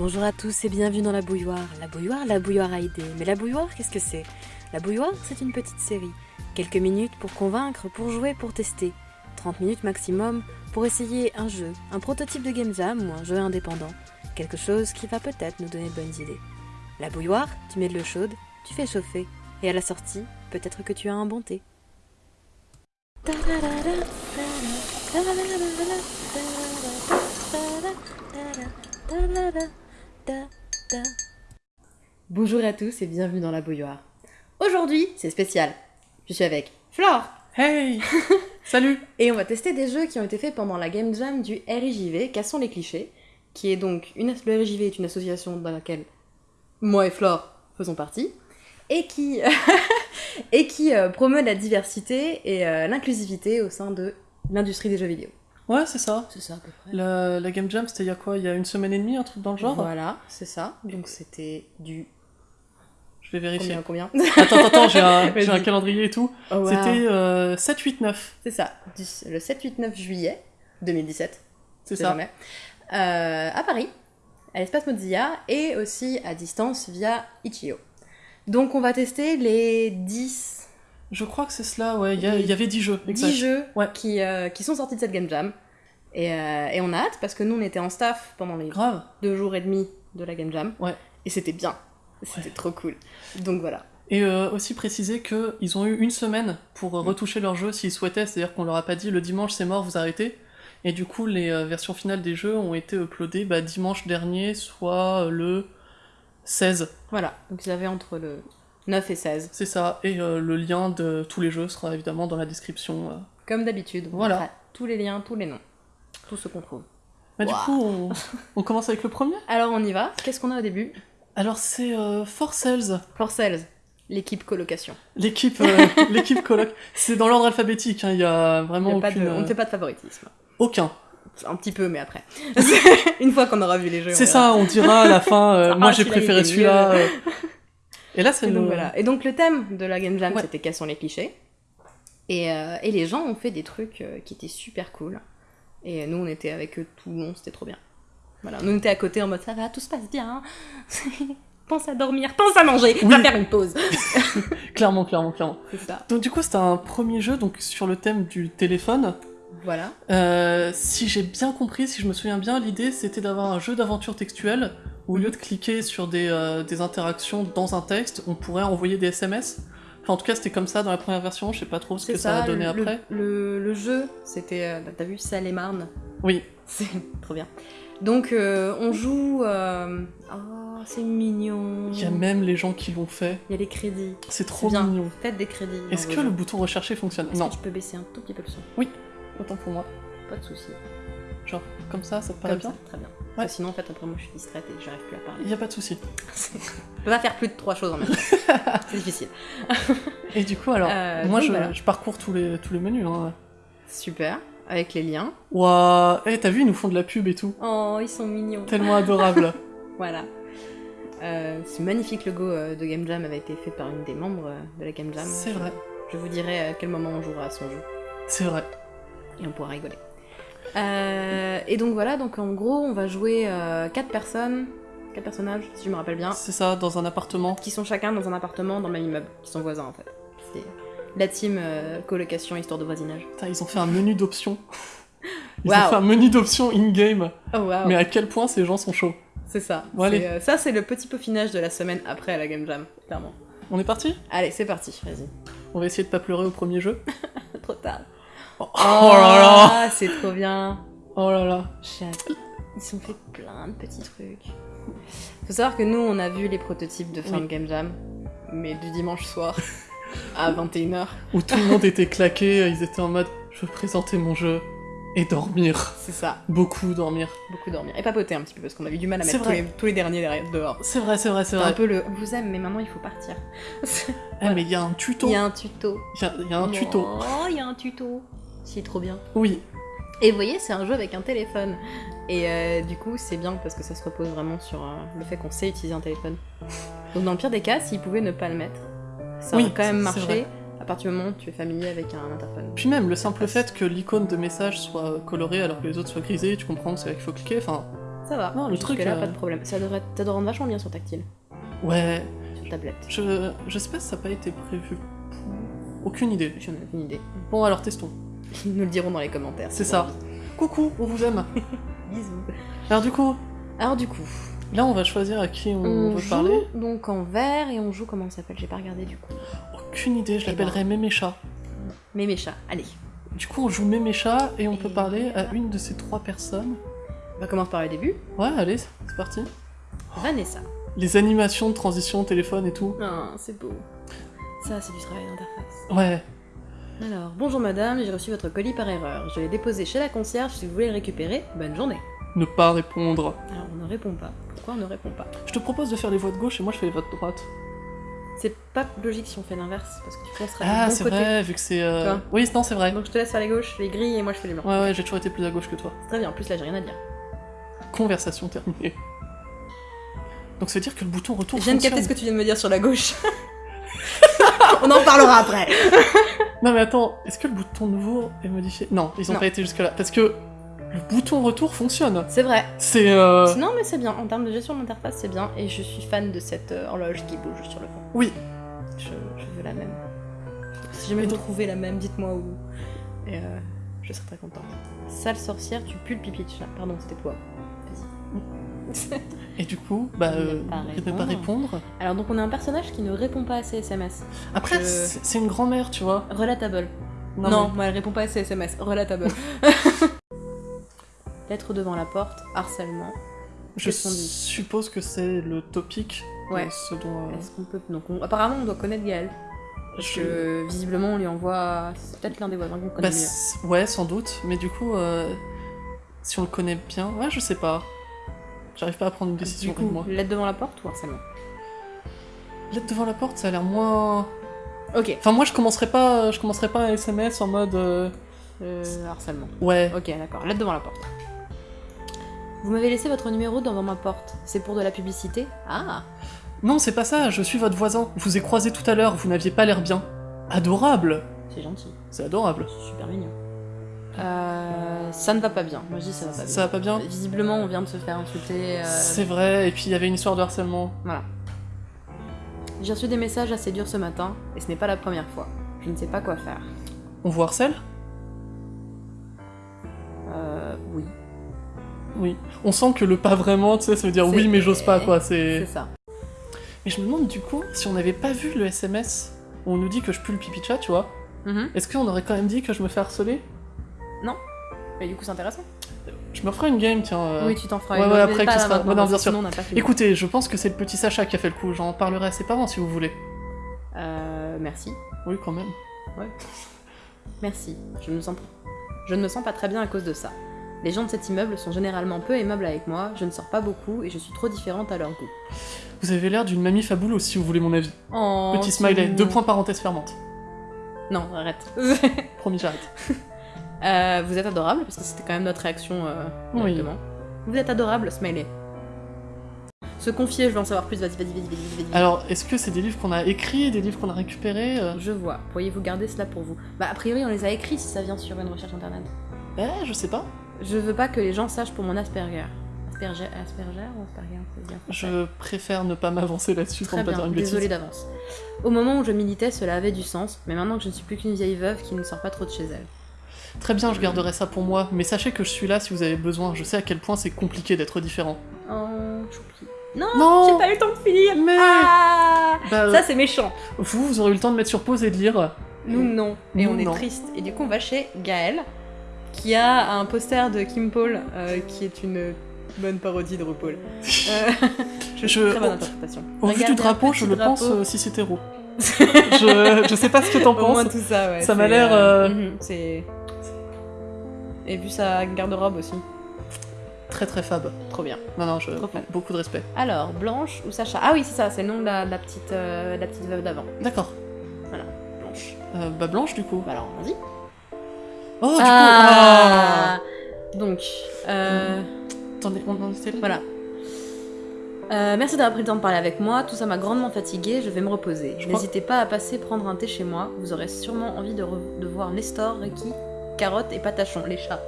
Bonjour à tous et bienvenue dans la bouilloire. La bouilloire, la bouilloire a idée. Mais la bouilloire, qu'est-ce que c'est? La bouilloire, c'est une petite série. Quelques minutes pour convaincre, pour jouer, pour tester. 30 minutes maximum pour essayer un jeu, un prototype de game jam ou un jeu indépendant. Quelque chose qui va peut-être nous donner de bonnes idées. La bouilloire, tu mets de l'eau chaude, tu fais chauffer. Et à la sortie, peut-être que tu as un bon thé. Bonjour à tous et bienvenue dans la bouilloire. Aujourd'hui, c'est spécial. Je suis avec Flore Hey Salut et on va tester des jeux qui ont été faits pendant la Game Jam du RIJV, Cassons les clichés, qui est donc une le RIJV est une association dans laquelle moi et Flore faisons partie et qui et qui euh, promeut la diversité et euh, l'inclusivité au sein de l'industrie des jeux vidéo. Ouais, c'est ça. C'est ça à peu près. La, la Game Jam, c'était il y a quoi? Il y a une semaine et demie, un truc dans le genre? Voilà, c'est ça. Donc c'était du Je vais vérifier. combien combien? Attends, attends, j'ai un, j'ai un calendrier et tout. Oh, wow. C'était euh, 7, 8, 9. C'est ça, du- le 7-8-9 juillet 2017, C'est ça. jamais, euh, à Paris, à l'espace Mozilla, et aussi à distance via Itch.io. Donc on va tester les 10, Je crois que c'est cela, ouais. Il y, avait 10 jeux. 10 Exact. jeux Ouais. qui, euh, qui sont sortis de cette Game Jam. Et, euh, et on a hâte parce que nous on était en staff pendant les Grave. deux jours et demi de la Game Jam. Ouais. Et c'était bien. C'était trop cool. Donc voilà. Et euh, aussi préciser qu'ils ont eu une semaine pour euh, retoucher leur jeu s'ils souhaitaient, c'est-à-dire qu'on leur a pas dit le dimanche c'est mort, vous arrêtez. Et du coup, les versions finales des jeux ont été uploadées bah, dimanche dernier, soit le 16. Voilà. Donc ils avaient entre le 9 et 16. C'est ça. Et euh, le lien de tous les jeux sera évidemment dans la description. euh. Comme d'habitude. on Voilà. mettra Tous les liens, tous les noms. Tout ce qu'on trouve. Bah, Du Ouah. coup, on, on commence avec le premier. Alors on y va. Qu'est-ce qu'on a au début? Alors, c'est euh, For Sales, For Sales, l'équipe colocation. l'équipe euh, l'équipe coloc. C'est dans l'ordre alphabétique, hein, il y a Il vraiment y a pas aucune, de- on ne euh, fait pas de favoritisme. aucun. Un petit peu, mais après. Une fois qu'on aura vu les jeux. C'est verra. ça, on dira à la fin, euh, Ah, moi j'ai celui-là, il préféré était celui-là. euh. Et là, c'est Et donc le- voilà. Et donc le thème de la Game Jam, Ouais. c'était quels sont les clichés. Et, euh, et les gens ont fait des trucs euh, qui étaient super cool. Et nous, on était avec eux tout le long, c'était trop bien. Voilà, nous on était à côté en mode ça va, tout se passe bien. pense à dormir, pense à manger, Oui. va faire une pause. Clairement, clairement, clairement. Ça. Donc du coup, c'était un premier jeu donc sur le thème du téléphone. Voilà. Euh, si j'ai bien compris, si je me souviens bien, l'idée c'était d'avoir un jeu d'aventure textuelle où au lieu de cliquer sur des, euh, des interactions dans un texte, on pourrait envoyer des SMS. Enfin, en tout cas, c'était comme ça dans la première version. Je sais pas trop ce que ça, a donné le, après. Le, le jeu, c'était. euh, T'as vu Salem-Marne Oui. C'est trop bien. Donc, euh, on joue. Oh, c'est mignon. Il y a même les gens qui l'ont fait. Il y a les crédits. C'est trop bien. mignon. Faites des crédits. Est-ce que le bouton rechercher fonctionne? Non, que tu peux baisser un tout petit peu le son? Autant pour moi. Pas de soucis. Genre, comme ça, ça te paraît Comme bien ça, Très bien. Ouais. Sinon, en fait, après, moi, je suis distraite et j'arrive plus à parler. Il n'y a pas de souci. Je peux pas faire plus de trois choses en même temps. c'est difficile. Et du coup, alors, Euh, moi donc, je, voilà. je parcours tous les, tous les menus. Hein. Super. Avec les liens. Waouh Eh, t'as vu, ils nous font de la pub et tout. Oh, ils sont mignons. Tellement adorable. Voilà. Euh, ce magnifique logo euh, de Game Jam avait été fait par une des membres de la Game Jam. C'est vrai. Je vous dirai à quel moment on jouera à son jeu C'est vrai. et on pourra rigoler. Euh, et donc voilà, donc en gros, on va jouer euh, quatre personnes, quatre personnages, si je me rappelle bien, C'est ça, dans un appartement. qui sont chacun dans un appartement dans le même immeuble, qui sont voisins en fait. C'est la team euh, colocation histoire de voisinage. Putain, ils ont fait un menu d'options. Ils ont fait un menu d'options in-game. Oh Mais à quel point ces gens sont chauds. c'est ça. Bon, allez. Euh, ça, c'est le petit peaufinage de la semaine après la Game Jam, clairement. On est parti? Allez, c'est parti, vas-y. On va essayer de pas pleurer au premier jeu. Trop tard. Oh, oh là là Ah, c'est trop bien. Oh là là. Ils ont fait plein de petits trucs. Faut savoir que nous, on a vu les prototypes de fin Oui. de Game Jam, mais du dimanche soir à 21h. Où tout le monde était claqué, ils étaient en mode je veux présenter mon jeu et dormir. C'est ça, Beaucoup dormir. beaucoup dormir. Et papoter un petit peu, parce qu'on a eu du mal à mettre tous vrai. les, tous les derniers derrière, dehors. C'est vrai, c'est vrai, c'est C'est un vrai. peu le on vous aime, mais maintenant il faut partir. Eh, mais il y a un tuto. Il y a un tuto. Il y a- il y a un tuto. Oh, il y a un tuto. C'est trop bien. Oui, Et vous voyez, c'est un jeu avec un téléphone. Et euh, du coup, c'est bien parce que ça se repose vraiment sur euh, le fait qu'on sait utiliser un téléphone. Donc, dans le pire des cas, s'ils pouvaient ne pas le mettre, ça Oui, aurait quand même marché à partir du moment où tu es familier avec un interphone. Puis même, le simple fait que l'icône de message soit colorée alors que les autres soient grisées, tu comprends que c'est là qu'il faut cliquer, enfin, Ça va. Non, le truc, là, euh, pas de problème. Ça devrait, ça rendre vachement bien sur tactile, Ouais, sur tablette. je, je sais pas si ça n'a pas été prévu. Aucune idée. J'en ai aucune idée. Bon, alors testons. Ils nous le diront dans les commentaires. C'est ça. Coucou, on vous aime. Bisous. Alors du coup, Alors du coup, là on va choisir à qui on, on veut joue parler. donc en vert et on joue comment ça s'appelle? J'ai pas regardé du coup. Aucune idée, je Eh l'appellerai Mémécha. Mes chats, allez. Du coup, on joue Mémécha et on peut parler à une de ces trois personnes. On va commencer par le début. Ouais, allez, c'est parti. Vanessa. Les animations de transition, téléphone et tout. Ah, c'est beau. Ça, c'est du travail d'interface. Ouais. Alors, bonjour madame, j'ai reçu votre colis par erreur. Je l'ai déposé chez la concierge si vous voulez le récupérer. Bonne journée. Ne pas répondre. Alors, on ne répond pas. Pourquoi on ne répond pas? Je te propose de faire les voix de gauche et moi je fais les voix de droite. C'est pas logique si on fait l'inverse, parce que tu penseras Ah, bon c'est vrai, vu que c'est. euh. Oui, non, c'est vrai. Donc je te laisse faire les gauches, les gris, et moi je fais les blancs. Ouais, ouais, j'ai toujours été plus à gauche que toi. C'est très bien, en plus là j'ai rien à dire. Conversation terminée. Donc ça veut dire que le bouton retour Je viens de capter ce que tu viens de me dire sur la gauche. on en parlera après. Non mais attends, est-ce que le bouton nouveau est modifié? Non, ils ont Non. pas été jusque là. Parce que le bouton retour fonctionne. C'est vrai. C'est... Euh... Non mais c'est bien, en termes de gestion de l'interface c'est bien, et je suis fan de cette euh, horloge qui bouge sur le fond. Oui. Je, je veux la même. Si jamais vous donc- trouvez la même, dites-moi où. Et euh, je serai très contente. Sale sorcière, tu pues le pipi. Pardon, c'était toi. Vas-y. Et du coup, bah... Il Euh... n'aime pas il ne pas répondre. Alors donc on a un personnage qui ne répond pas à ses SMS. Après, c'est une grand-mère, tu vois. Relatable. Non, mais- moi elle répond pas à ses SMS. Relatable. Lettre devant la porte, harcèlement. Je suppose que c'est le topic. Ouais. Ce dont... euh, Est-ce qu'on peut. Donc on- apparemment on doit connaître Gaël. Parce je- que visiblement on lui envoie. C'est peut-être l'un des voisins qu'on connaît Bah, mieux. ouais, sans doute. Mais du coup, euh, si on le connaît bien... Ouais, je sais pas. J'arrive pas à prendre une décision Du coup, moi. lettre devant la porte ou harcèlement Lettre devant la porte, ça a l'air moins... Ok. Enfin, moi, je commencerai pas, je commencerai pas un SMS en mode... euh, Euh, harcèlement. Ouais. Ok, d'accord. Lettre devant la porte. Vous m'avez laissé votre numéro devant ma porte. C'est pour de la publicité Ah Non, c'est pas ça, je suis votre voisin. Je vous ai croisé tout à l'heure, vous n'aviez pas l'air bien. Adorable C'est gentil. C'est adorable. C'est super mignon. Euh, ça ne va pas bien. Moi je dis ça va pas bien. Ça va pas bien Visiblement, on vient de se faire insulter. euh, C'est vrai, et puis il y avait une histoire de harcèlement. Voilà. J'ai reçu des messages assez durs ce matin, et ce n'est pas la première fois. Je ne sais pas quoi faire. On vous harcèle? Euh, oui. Oui. On sent que le pas vraiment, tu sais, ça veut dire oui, mais j'ose pas, quoi. C'est ça. Mais je me demande du coup, si on n'avait pas vu le SMS où on nous dit que je pue le pipi chat, tu vois, Mhm. est-ce qu'on aurait quand même dit que je me fais harceler? Mais du coup, c'est intéressant. Je me ferai une game, tiens. euh. Oui, tu t'en feras ouais, une. ouais, après, qui là sera- ouais, non, bien que sûr. Écoutez, je pense que c'est le petit Sacha qui a fait le coup. J'en parlerai à ses parents si vous voulez. Euh, merci. Oui, quand même. Merci. Je ne, me sens... je ne me sens pas très bien à cause de ça. Les gens de cet immeuble sont généralement peu aimables avec moi, je ne sors pas beaucoup et je suis trop différente à leur goût. Vous avez l'air d'une mamie fabuleuse si vous voulez mon avis. Oh, Petit c'est smiley, mignon. deux points parenthèse fermante. Non, arrête. Promis, j'arrête. Euh, vous êtes adorable, parce que c'était quand même notre réaction euh, Oui. directement. Vous êtes adorable, smiley. Se confier, je veux en savoir plus, vas-y, vas-y, vas-y, vas-y. Alors, est-ce que c'est des livres qu'on a écrits, des livres qu'on a récupérés euh Je vois. Pourriez-vous garder cela pour vous? Bah, a priori, on les a écrits si ça vient sur une recherche internet. Eh, je sais pas. Je veux pas que les gens sachent pour mon Asperger. Asperger, Asperger ou Asperger c'est bien français. Je préfère ne pas m'avancer là-dessus pour ne pas bien, dire une bêtise. désolée d'avance. Au moment où je militais, cela avait du sens, mais maintenant que je ne suis plus qu'une vieille veuve qui ne sort pas trop de chez elle. Très bien, je garderai ça pour moi, mais sachez que je suis là si vous avez besoin. Je sais à quel point c'est compliqué d'être différent. Oh. Non, Non j'ai pas eu le temps de finir Mais Ah Bah, Ça, c'est méchant vous, vous aurez eu le temps de mettre sur pause et de lire. Nous, non. Et Nous, on est non. triste. Et du coup, on va chez Gaël, qui a un poster de Kim Paul, euh, qui est une bonne parodie de RuPaul. Euh, je, Je- Très bonne interprétation. Au vu du drapeau, je le drapeau. pense euh, si c'est héros. je, je sais pas ce que t'en Au moins penses. tout ça, ouais. Ça m'a l'air, mhm, c'est... Et vu sa garde-robe aussi. Très très fab. Trop bien. Non, non, je... Trop beaucoup de respect. Alors, Blanche ou Sacha? Ah oui, c'est ça, c'est le nom de la, de la petite, euh, de la petite veuve d'avant. D'accord. Blanche. Euh, bah, Blanche, du coup. Bah alors, vas-y. Oh, du coup. Ah Donc, euh, ah Attendez, on en était là voilà. Euh, merci d'avoir pris le temps de parler avec moi, tout ça m'a grandement fatiguée, je vais me reposer. Crois- N'hésitez pas à passer prendre un thé chez moi, vous aurez sûrement envie de voir Nestor, Ricky, Carotte et Patachon, les chats.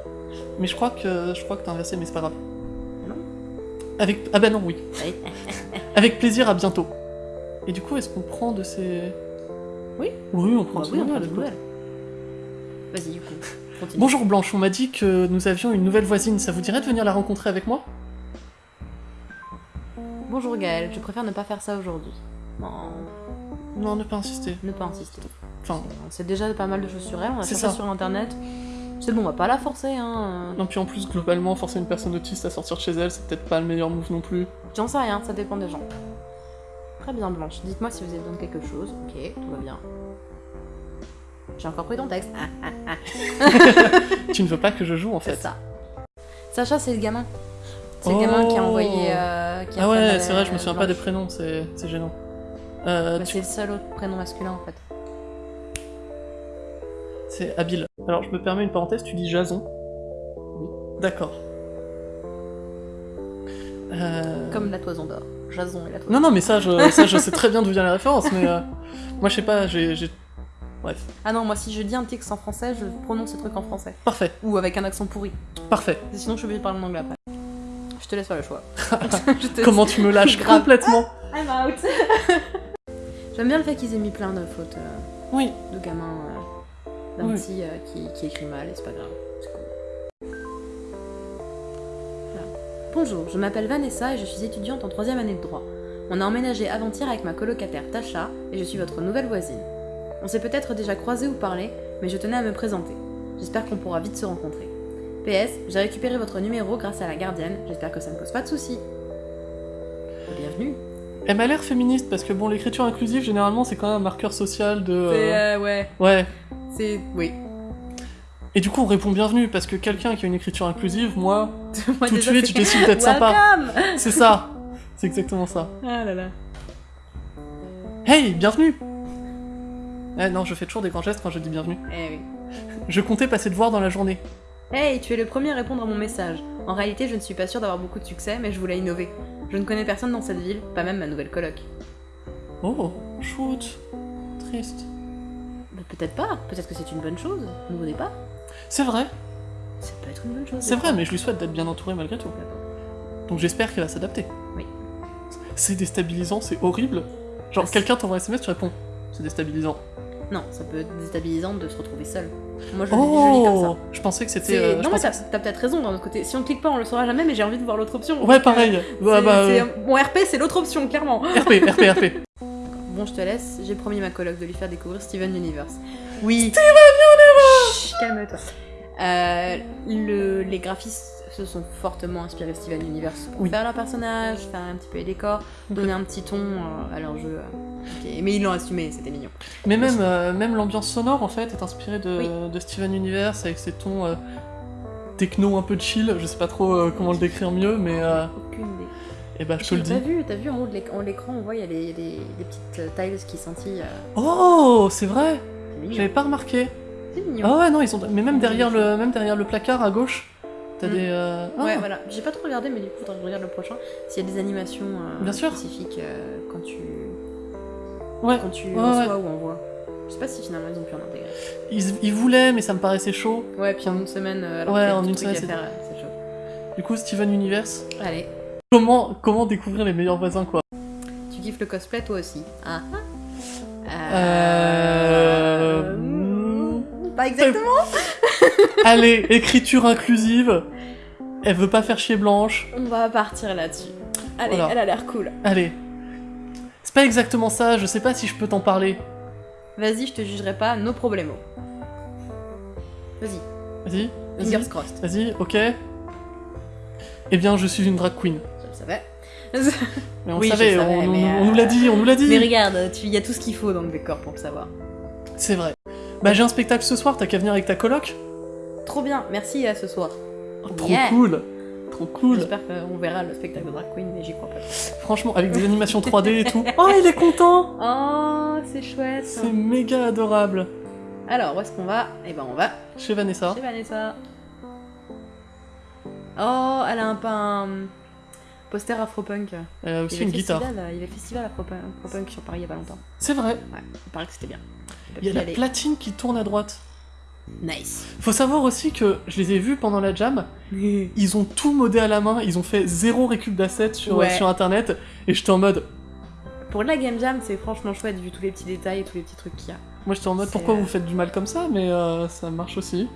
Mais je crois que je crois que t'as inversé, mais c'est pas grave. Avec... Ah bah non, oui. Oui. Avec plaisir, à bientôt. Et du coup, est-ce qu'on prend de ces... Oui. Oui, on prend Bah de ces oui, on prend nouvelles, des écoute. nouvelles. Vas-y, du coup, continue. Bonjour Blanche, on m'a dit que nous avions une nouvelle voisine. Ça vous dirait de venir la rencontrer avec moi? Bonjour Gaël, je préfère ne pas faire ça aujourd'hui. Non, Non, ne pas insister. ne pas insister. Enfin, On sait déjà pas mal de choses sur elle, on a C'est cherché ça. sur internet. C'est bon, on va pas la forcer, hein. non, puis en plus, globalement, forcer une personne autiste à sortir de chez elle, c'est peut-être pas le meilleur move non plus. J'en sais rien, ça dépend des gens. Très bien, Blanche. Dites-moi si vous avez besoin de quelque chose. Ok, tout va bien. J'ai encore pris ton texte. Ah, ah, ah, tu ne veux pas que je joue en c'est fait. ça. Sacha, c'est le gamin. C'est le gamin qui a Oh. envoyé. euh, qui a Ah ouais, c'est vrai, je me souviens pas des prénoms, c'est c'est gênant. Euh, Bah, tu- C'est le seul autre prénom masculin en fait. C'est habile. Alors, je me permets une parenthèse, tu dis Jason Oui. D'accord. Euh, Comme la toison d'or. Jason et la toison Non, non, mais ça, je, ça, je sais très bien d'où vient la référence, mais euh, moi, je sais pas, j'ai... Bref, Ah non, moi si je dis un texte en français, je prononce ce truc en français. parfait, Ou avec un accent pourri. parfait. Sinon, je suis obligée de parler en anglais après. Je te laisse faire le choix. Comment tu me lâches complètement I'm out J'aime bien le fait qu'ils aient mis plein de fautes euh, Oui, de gamins euh, d'un petit euh, qui, qui écrit mal et c'est pas grave. C'est cool. Voilà. Bonjour, je m'appelle Vanessa et je suis étudiante en troisième année de droit. On a emménagé avant-hier avec ma colocataire Tasha et je suis votre nouvelle voisine. On s'est peut-être déjà croisé ou parlé, mais je tenais à me présenter. J'espère qu'on pourra vite se rencontrer. PS, j'ai récupéré votre numéro grâce à la gardienne, j'espère que ça ne pose pas de soucis. Bienvenue. elle m'a l'air féministe, parce que bon, l'écriture inclusive, généralement, c'est quand même un marqueur social de... euh, ouais, Ouais. C'est... oui. Et du coup, on répond bienvenue, parce que quelqu'un qui a une écriture inclusive, moi, Moi, tout de suite, je décide d'être sympa. C'est ça C'est exactement ça. Ah là là. Hey, bienvenue Eh non, je fais toujours des grands gestes quand je dis bienvenue. Eh oui. Je comptais passer te voir dans la journée. Hey, tu es le premier à répondre à mon message. En réalité, je ne suis pas sûre d'avoir beaucoup de succès, mais je voulais innover. Je ne connais personne dans cette ville, pas même ma nouvelle coloc. Oh, shoot. Triste. Peut-être pas, peut-être que c'est une bonne chose. Nouveau départ C'est vrai, Ça peut être une bonne chose. c'est vrai, mais je lui souhaite d'être bien entourée malgré tout. Donc j'espère qu'elle va s'adapter. Oui. C'est déstabilisant, c'est horrible. Genre, quelqu'un t'envoie un SMS, tu réponds. C'est déstabilisant. Non, ça peut être déstabilisant de se retrouver seul. Moi, je, le- je le lis comme ça. Oh Je pensais que c'était. C'est- euh, non, mais t'as peut-être raison d'un autre côté. Si on clique pas, on le saura jamais, mais j'ai envie de voir l'autre option. Ouais, Donc, pareil. euh, Bah, bah, euh, Mon RP, c'est l'autre option, clairement. RP, RP, RP. Bon, je te laisse. J'ai promis ma coloc de lui faire découvrir Steven Universe. Oui. Steven Universe Calme-toi. Euh, le- les graphistes se sont fortement inspirés de Steven Universe pour Oui. faire leur personnage, faire un petit peu les décors, donner un petit ton euh, à leur jeu. euh, ok. Mais ils l'ont assumé, c'était mignon. Mais même, euh, même l'ambiance sonore en fait est inspirée de, Oui. de Steven Universe avec ses tons techno un peu chill. Je sais pas trop comment le décrire mieux, mais Aucune. Et bah je te le dis. vu, t'as vu en haut de l'écran, on voit il y a les, petites euh, tiles qui scintillent. euh, Oh, c'est vrai. J'avais pas remarqué. C'est mignon. Ah ouais non ils sont. Mais même derrière le même derrière le placard à gauche, t'as Mm. des. euh, ah. Ouais, voilà. J'ai pas trop regardé, mais du coup, je regarde le prochain. S'il y a des animations euh, Bien spécifiques quand tu, Ouais. quand tu Ouais, reçois ou envoies. Je sais pas si finalement ils ont pu en intégrer. Ils, ils voulaient, mais ça me paraissait chaud. Ouais, puis en une semaine, alors Ouais, en une semaine, c'est chaud. Du coup Steven Universe. Allez, Comment comment découvrir les meilleurs voisins quoi. tu kiffes le cosplay toi aussi Ah ah. Euh, hmm, Pas exactement Allez écriture inclusive. Elle veut pas faire chier Blanche. On va partir là-dessus. Allez, Voilà. elle a l'air cool. Allez. C'est pas exactement ça. Je sais pas si je peux t'en parler. Vas-y, je te jugerai pas, no problemo. Vas-y, Vas-y. Vas-y. fingers crossed. Vas-y, ok. Eh bien, je suis une drag queen. Mais on Oui, savait, savais, on, mais, on- on euh, nous l'a dit, on nous l'a dit. Mais regarde, il y a tout ce qu'il faut dans le décor pour le savoir. C'est vrai. Bah, j'ai un spectacle ce soir, t'as qu'à venir avec ta coloc? Trop bien, merci à ce soir. Oh, trop Yeah. cool. Trop cool. J'espère qu'on verra le spectacle de Drag Queen, mais j'y crois pas. Franchement, avec des animations 3D et tout. Oh, il est content. Oh, c'est chouette. C'est méga adorable. Alors, où est-ce qu'on va? Eh ben, on va Chez Vanessa. chez Vanessa. Oh, elle a un, un poster afropunk. Il aussi y a une guitare. festival, Il y a le festival afropunk, sur Paris il y a pas longtemps. C'est vrai. Ouais, il paraît que c'était bien. Il y a la aller. platine qui tourne à droite. Nice. Faut savoir aussi que je les ai vus pendant la jam, ils ont tout modé à la main, ils ont fait zéro récup d'assets sur, Ouais. sur internet, et j'étais en mode, Pour la Game Jam, c'est franchement chouette vu tous les petits détails et tous les petits trucs qu'il y a. moi j'étais en mode pourquoi euh, vous faites du mal comme ça, mais euh, ça marche aussi.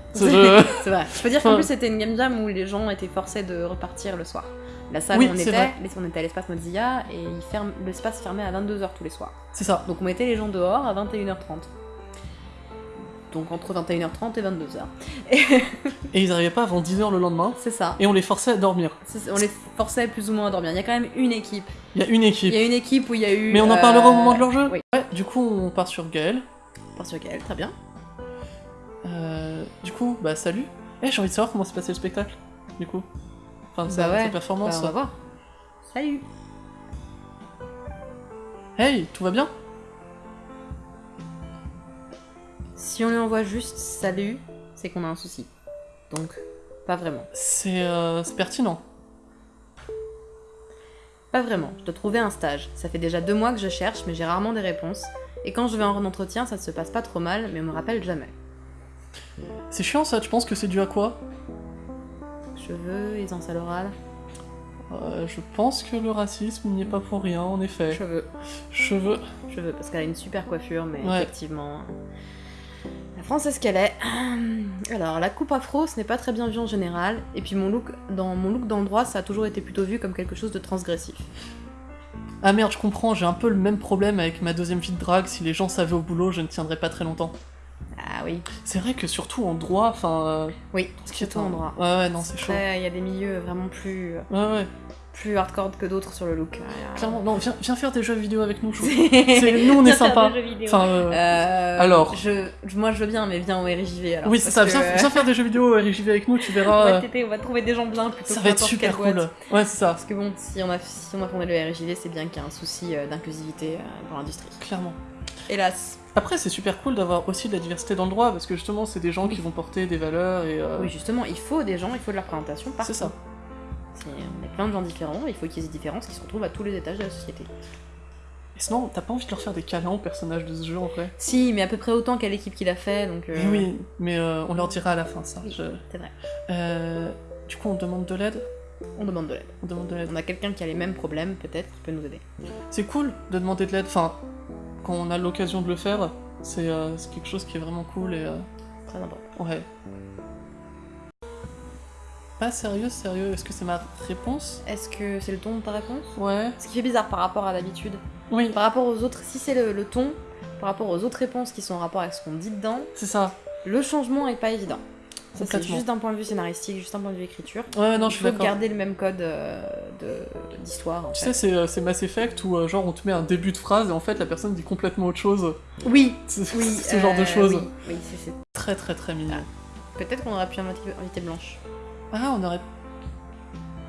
C'est vrai. C'est. Je peux dire qu'en plus c'était une game jam où les gens étaient forcés de repartir le soir. La salle Oui, où on était, vrai. on était à l'espace Mozilla et il l'espace fermait à 22h tous les soirs. C'est ça. Donc on mettait les gens dehors à 21h30. Donc entre 21h30 et 22h. Et ils arrivaient pas avant 10h le lendemain, C'est ça. et on les forçait à dormir. On les forçait plus ou moins à dormir. Il y a quand même une équipe. Il y a une Il équipe. y a une équipe où il y a eu. Mais on en euh, parlera au moment de leur jeu Oui. Ouais, du coup on part sur Gaël. Par sur Gaël, très bien. Euh, du coup, bah salut. Eh, j'ai envie de savoir comment s'est passé le spectacle, du coup. Enfin, sa, Bah ouais. sa performance. Bah, on va voir. Salut. Hey, tout va bien? Si on lui envoie juste salut, c'est qu'on a un souci. Donc, pas vraiment. C'est euh, c'est pertinent. Pas vraiment. Je dois trouver un stage. Ça fait déjà deux mois que je cherche, mais j'ai rarement des réponses. Et quand je vais en entretien, ça se passe pas trop mal, mais on me rappelle jamais. C'est chiant ça, tu penses que c'est dû à quoi Cheveux, aisance à l'oral. Euh, Je pense que le racisme n'y est pas pour rien, en effet. Cheveux. Cheveux. Cheveux, parce qu'elle a une super coiffure, mais Ouais. effectivement. La France est ce qu'elle est. Alors, la coupe afro, ce n'est pas très bien vu en général. Et puis, mon look dans mon look d'endroit, ça a toujours été plutôt vu comme quelque chose de transgressif. Ah merde, je comprends, j'ai un peu le même problème avec ma deuxième vie de drague. Si les gens savaient au boulot, je ne tiendrais pas très longtemps. Ah oui. C'est vrai que surtout en droit, enfin. euh, Oui, ce qui est surtout en droit. Ouais, ouais, non, c'est chaud. Il y a des milieux vraiment plus, Ouais, ouais. plus hardcore que d'autres sur le look. Clairement, non, viens, viens faire des jeux vidéo avec nous. C'est nous, on est sympa. Enfin, euh, Euh, alors. je, je- moi je veux bien, mais viens au RJV alors. oui, c'est ça, parce viens, faire des jeux vidéo RJV avec nous, tu on verras. va, euh, on va trouver des gens bien plutôt ça va être super cool. boîte. Ouais, c'est ça, Parce que bon, si on a, si on a fondé le RJV, c'est bien qu'il y a un souci euh, d'inclusivité euh, dans l'industrie. clairement. Hélas. Après, c'est super cool d'avoir aussi de la diversité dans le droit, parce que justement, c'est des gens qui vont porter des valeurs et. euh, Oui, justement, il faut des gens, il faut de la représentation partout. c'est ça. On est plein de gens différents, il faut qu'il y ait des différences qui se retrouvent à tous les étages de la société. Et sinon, t'as pas envie de leur faire des câlins aux personnages de ce jeu en vrai? Si, mais à peu près autant qu'à l'équipe qui l'a fait, donc. euh, oui, mais euh, on leur dira à la fin ça. Oui. je- C'est vrai. Euh, du coup, on demande de l'aide? On demande de l'aide. On demande de l'aide. On a quelqu'un qui a les mêmes problèmes, peut-être, qui peut nous aider. C'est cool de demander de l'aide. Enfin, quand on a l'occasion de le faire, c'est euh, quelque chose qui est vraiment cool et. euh, Très important. ouais. Pas sérieux, sérieux. Est-ce que c'est ma réponse? Est-ce que c'est le ton de ta réponse? Ouais. Ce qui fait bizarre par rapport à d'habitude. Oui, Par rapport aux autres, si c'est le, le ton, par rapport aux autres réponses qui sont en rapport avec ce qu'on dit dedans, c'est ça. le changement est pas évident. Ça, c'est juste d'un point de vue scénaristique, juste d'un point de vue écriture. Ouais, non, je suis d'accord. garder le même code euh, d'histoire. Tu fait. sais, c'est euh, c'est Mass Effect où euh, genre on te met un début de phrase et en fait la personne dit complètement autre chose. Oui, oui. ce genre de choses. Oui, oui, c'est- Très très très mignon. Peut-être qu'on aurait pu inviter, inviter Blanche Ah, on aurait.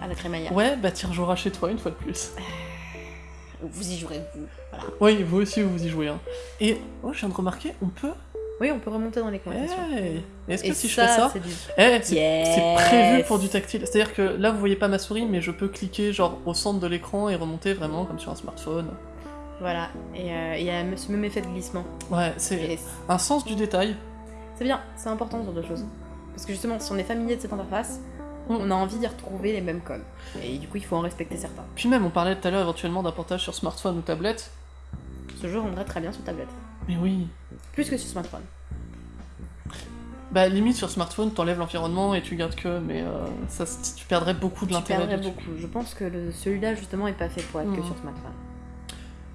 à la crémaillère. Ouais, bah tu rejoueras chez toi une fois de plus. Vous y jouerez, vous. Voilà. Oui, vous aussi vous y jouez. Hein. Et oh, je viens de remarquer, on peut. Oui, on peut remonter dans les conversations. Hey. Est-ce que Et si je fais ça, c'est du... Eh, Yes. prévu pour du tactile. C'est-à-dire que là vous voyez pas ma souris, mais je peux cliquer genre au centre de l'écran et remonter vraiment comme sur un smartphone. Voilà. Et euh, il y a ce même effet de glissement. Ouais, c'est Et un sens du détail. c'est bien, c'est important ce genre de choses. Parce que justement, si on est familier de cette interface, Mm. on a envie d'y retrouver les mêmes codes. Et du coup, il faut en respecter certains. Puis même, on parlait tout à l'heure éventuellement d'un portage sur smartphone ou tablette. Ce jeu rendrait très bien sur tablette. Mais oui. Plus que sur smartphone. Bah limite sur smartphone, t'enlèves l'environnement et tu gardes que, mais euh, ça, tu perdrais beaucoup de Tu l'intérêt. perdrais beaucoup. Je pense que le- celui-là, justement, est pas fait pour être que sur smartphone.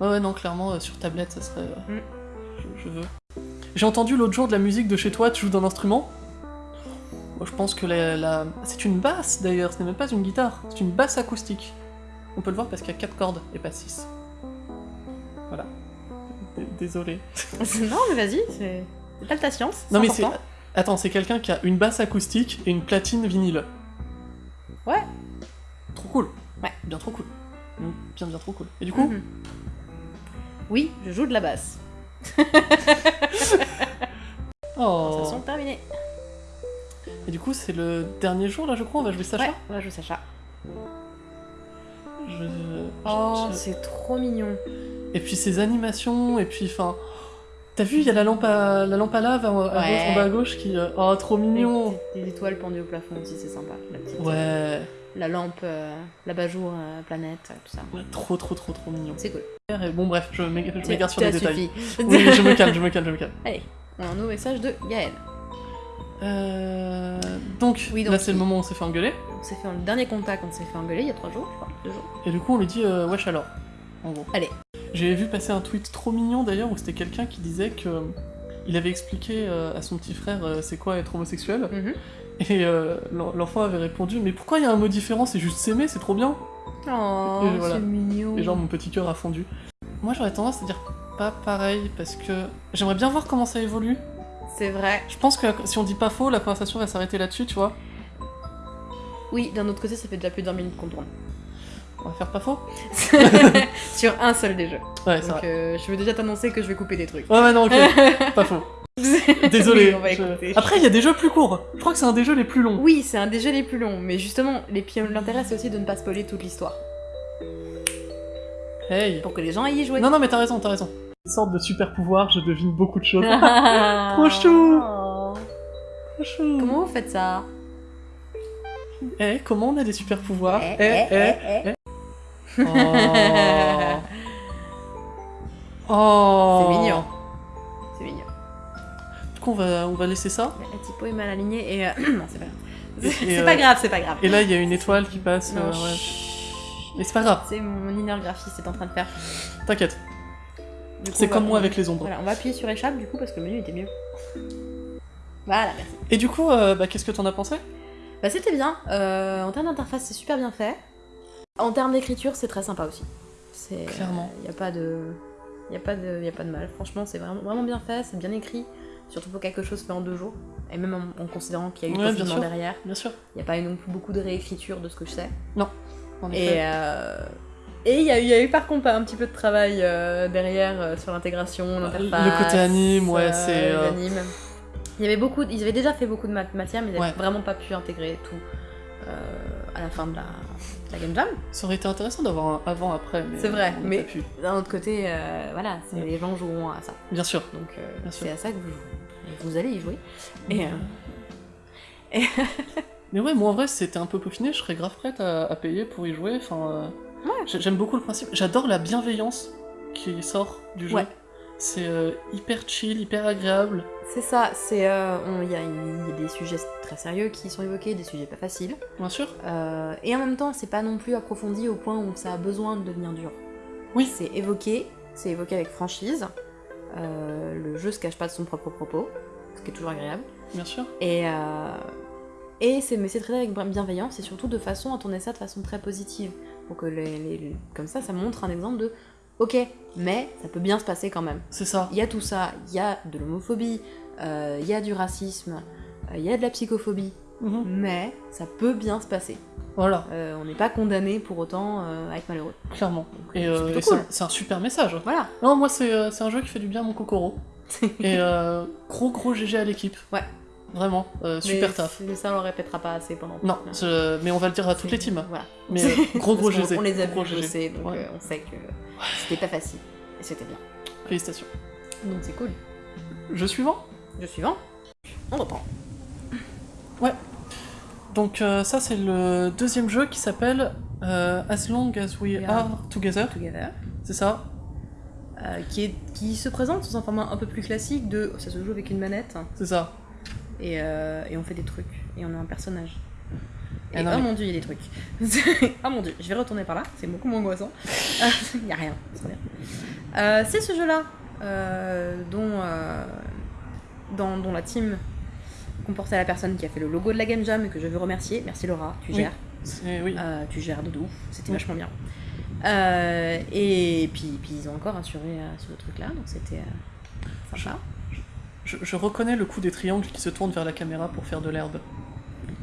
Ouais, ouais, non, clairement, euh, sur tablette, ça serait. euh, Mm. je, je veux. J'ai entendu l'autre jour de la musique de chez toi, tu joues d'un instrument? Moi, je pense que la, la- c'est une basse d'ailleurs, ce n'est même pas une guitare, c'est une basse acoustique. On peut le voir parce qu'il y a 4 cordes et pas 6. Désolé. non, mais vas-y, c'est pas de ta science. Non, mais c'est. Attends, c'est quelqu'un qui a une basse acoustique et une platine vinyle. Ouais. Trop cool. Ouais. Bien trop cool. Bien, bien trop cool. Et du coup, Mhm. Oui, je joue de la basse. oh. Conversation terminée. Et du coup, c'est le dernier jour là, je crois, on va jouer Sacha Ouais, on va jouer Sacha. Je- Oh, je- c'est trop mignon. Et puis ses animations, et puis enfin. T'as vu, il y a la lampe à, la lampe à lave à, à Ouais. gauche, en bas à gauche qui. euh, Oh, trop mignon Des, des étoiles pendues au plafond aussi, c'est sympa. La petite, Ouais, La lampe, euh, l'abat-jour, euh, planète, euh, tout ça. ouais, trop trop trop trop mignon. C'est cool. Et bon, bref, je m'égare sur les détails. Oui, je me calme, je me calme, je me calme. Allez, on a un nouveau message de Gaël. Euh, donc, Oui, donc, là c'est le moment où on s'est fait engueuler, On s'est fait le dernier contact, on s'est fait engueuler il y a trois jours, je crois, deux jours. et du coup on lui dit euh, wesh alors, en gros. Allez. J'ai vu passer un tweet trop mignon d'ailleurs où c'était quelqu'un qui disait que il avait expliqué euh, à son petit frère euh, c'est quoi être homosexuel, Mhm. et euh, l'en- l'enfant avait répondu mais pourquoi il y a un mot différent, c'est juste s'aimer, c'est trop bien. Oh, voilà. c'est mignon. Et genre mon petit cœur a fondu. Moi j'aurais tendance à dire pas pareil parce que j'aimerais bien voir comment ça évolue. C'est vrai. Je pense que si on dit pas faux, la conversation va s'arrêter là-dessus, tu vois. Oui, d'un autre côté, ça fait déjà plus d'un minute qu'on tourne. On va faire pas faux Sur un seul des jeux. Ouais, Donc euh, je veux déjà t'annoncer que je vais couper des trucs. Ouais, ouais, non, ok, pas faux. Désolé. Oui, on va je- écouter. Après, il y a des jeux plus courts. Je crois que c'est un des jeux les plus longs. Oui, c'est un des jeux les plus longs, mais justement, l'intérêt c'est aussi de ne pas spoiler toute l'histoire. Hey. Pour que les gens aillent y jouer. Non, non, mais t'as raison, t'as raison. Une sorte de super pouvoir, je devine beaucoup de choses. Trop chou. Comment vous faites ça? Eh, comment on a des super pouvoirs? Eh, Eh, eh, eh. eh, eh. Oh. Oh. C'est mignon. C'est mignon. Du coup, on va, on va laisser ça. La typo est mal alignée et... euh, non, c'est pas grave. C'est euh, pas grave, c'est pas grave. Et là, il y a une étoile qui passe. Non, euh, ouais. Mais c'est pas grave, C'est mon inner graphiste c'est en train de faire. t'inquiète. C'est comme moi avec les ombres. Voilà, on va appuyer sur échappe du coup parce que le menu était mieux. Voilà, merci. Et du coup, euh, bah, qu'est-ce que t'en as pensé? Bah c'était bien. En termes d'interface, c'est super bien fait. En termes d'écriture, c'est très sympa aussi. C'est Clairement. Il y a pas de a pas de y a pas de mal. Franchement, c'est vraiment vraiment bien fait, c'est bien écrit. Surtout pour quelque chose fait en deux jours. Et même en, en considérant qu'il y a eu Ouais, bien sûr. derrière. Bien sûr. Il n'y a pas eu non plus beaucoup de réécriture de ce que je sais. En Et effet. euh, et il y, a eu- il y a eu par contre un petit peu de travail euh, derrière euh, sur l'intégration, l'interface. le côté anime, ouais, c'est. Il y avait beaucoup, ils avaient déjà fait beaucoup de mat- matière, mais ils n'avaient Ouais. vraiment pas pu intégrer tout à la fin de la, la game jam. Ça aurait été intéressant d'avoir un avant-après, mais. C'est vrai, mais-. D'un autre côté, euh, voilà, Ouais. les gens joueront à ça. Bien sûr. Donc euh, c'est à ça que vous jouez. Vous allez y jouer. Et, euh, Mais ouais, moi en vrai, c'était un peu peaufiné, je serais grave prête à, à payer pour y jouer. Enfin, Ouais. J'aime beaucoup le principe. J'adore la bienveillance qui sort du jeu. Ouais. C'est hyper chill, hyper agréable. C'est ça, c'est euh, il y, a- il y a des sujets très sérieux qui sont évoqués, des sujets pas faciles. Bien sûr. Euh, et en même temps, c'est pas non plus approfondi au point où ça a besoin de devenir dur. Oui. C'est évoqué, c'est évoqué avec franchise. Euh, le jeu se cache pas de son propre propos, ce qui est toujours agréable. Bien sûr. Et, et c'est, mais c'est traité avec bienveillance et surtout de façon à tourner ça de façon très positive. Donc les, les- les- comme ça, ça montre un exemple de ok, mais ça peut bien se passer quand même. C'est ça. Il y a tout ça, il y a de l'homophobie, euh, il y a du racisme, euh, il y a de la psychophobie, Mhm. mais ça peut bien se passer. Voilà, Euh, on n'est pas condamné pour autant à être malheureux. clairement. Donc, Et, c'est cool. un- super message. Voilà. Non, moi, c'est un jeu qui fait du bien à mon cocoro. Et gros, gros GG à l'équipe. Ouais. Vraiment, euh, super mais, taf. Mais ça, on le répétera pas assez pendant. Non, je- mais on va le dire à toutes les teams. Voilà. Mais euh, gros, gros GG. On les a Gros vus GG. donc Ouais. euh, on sait que c'était pas facile. Et c'était bien. Félicitations. Donc c'est cool. Jeu suivant? Le suivant, on reprend. Donc euh, ça c'est le deuxième jeu qui s'appelle euh, As Long As We. Are Together, Together. c'est ça Euh, qui, est, qui se présente sous un format un peu plus classique de ça se joue avec une manette C'est ça. et, et on fait des trucs et on a un personnage. Et Ah oh mon dieu, il y a des trucs. oh mon dieu, je vais retourner par là, c'est beaucoup moins angoissant. Il y a rien, c'est. Euh, c'est ce jeu-là euh, dont, euh, dans, dont la team comportait la personne qui a fait le logo de la Game Jam et que je veux remercier. Merci Laura, tu gères. C'est oui. Euh, tu gères de ouf, c'était Oui. vachement bien. Et puis, puis ils ont encore assuré euh, ce truc-là, donc c'était sympa. Je, je reconnais le coup des triangles qui se tournent vers la caméra pour faire de l'herbe.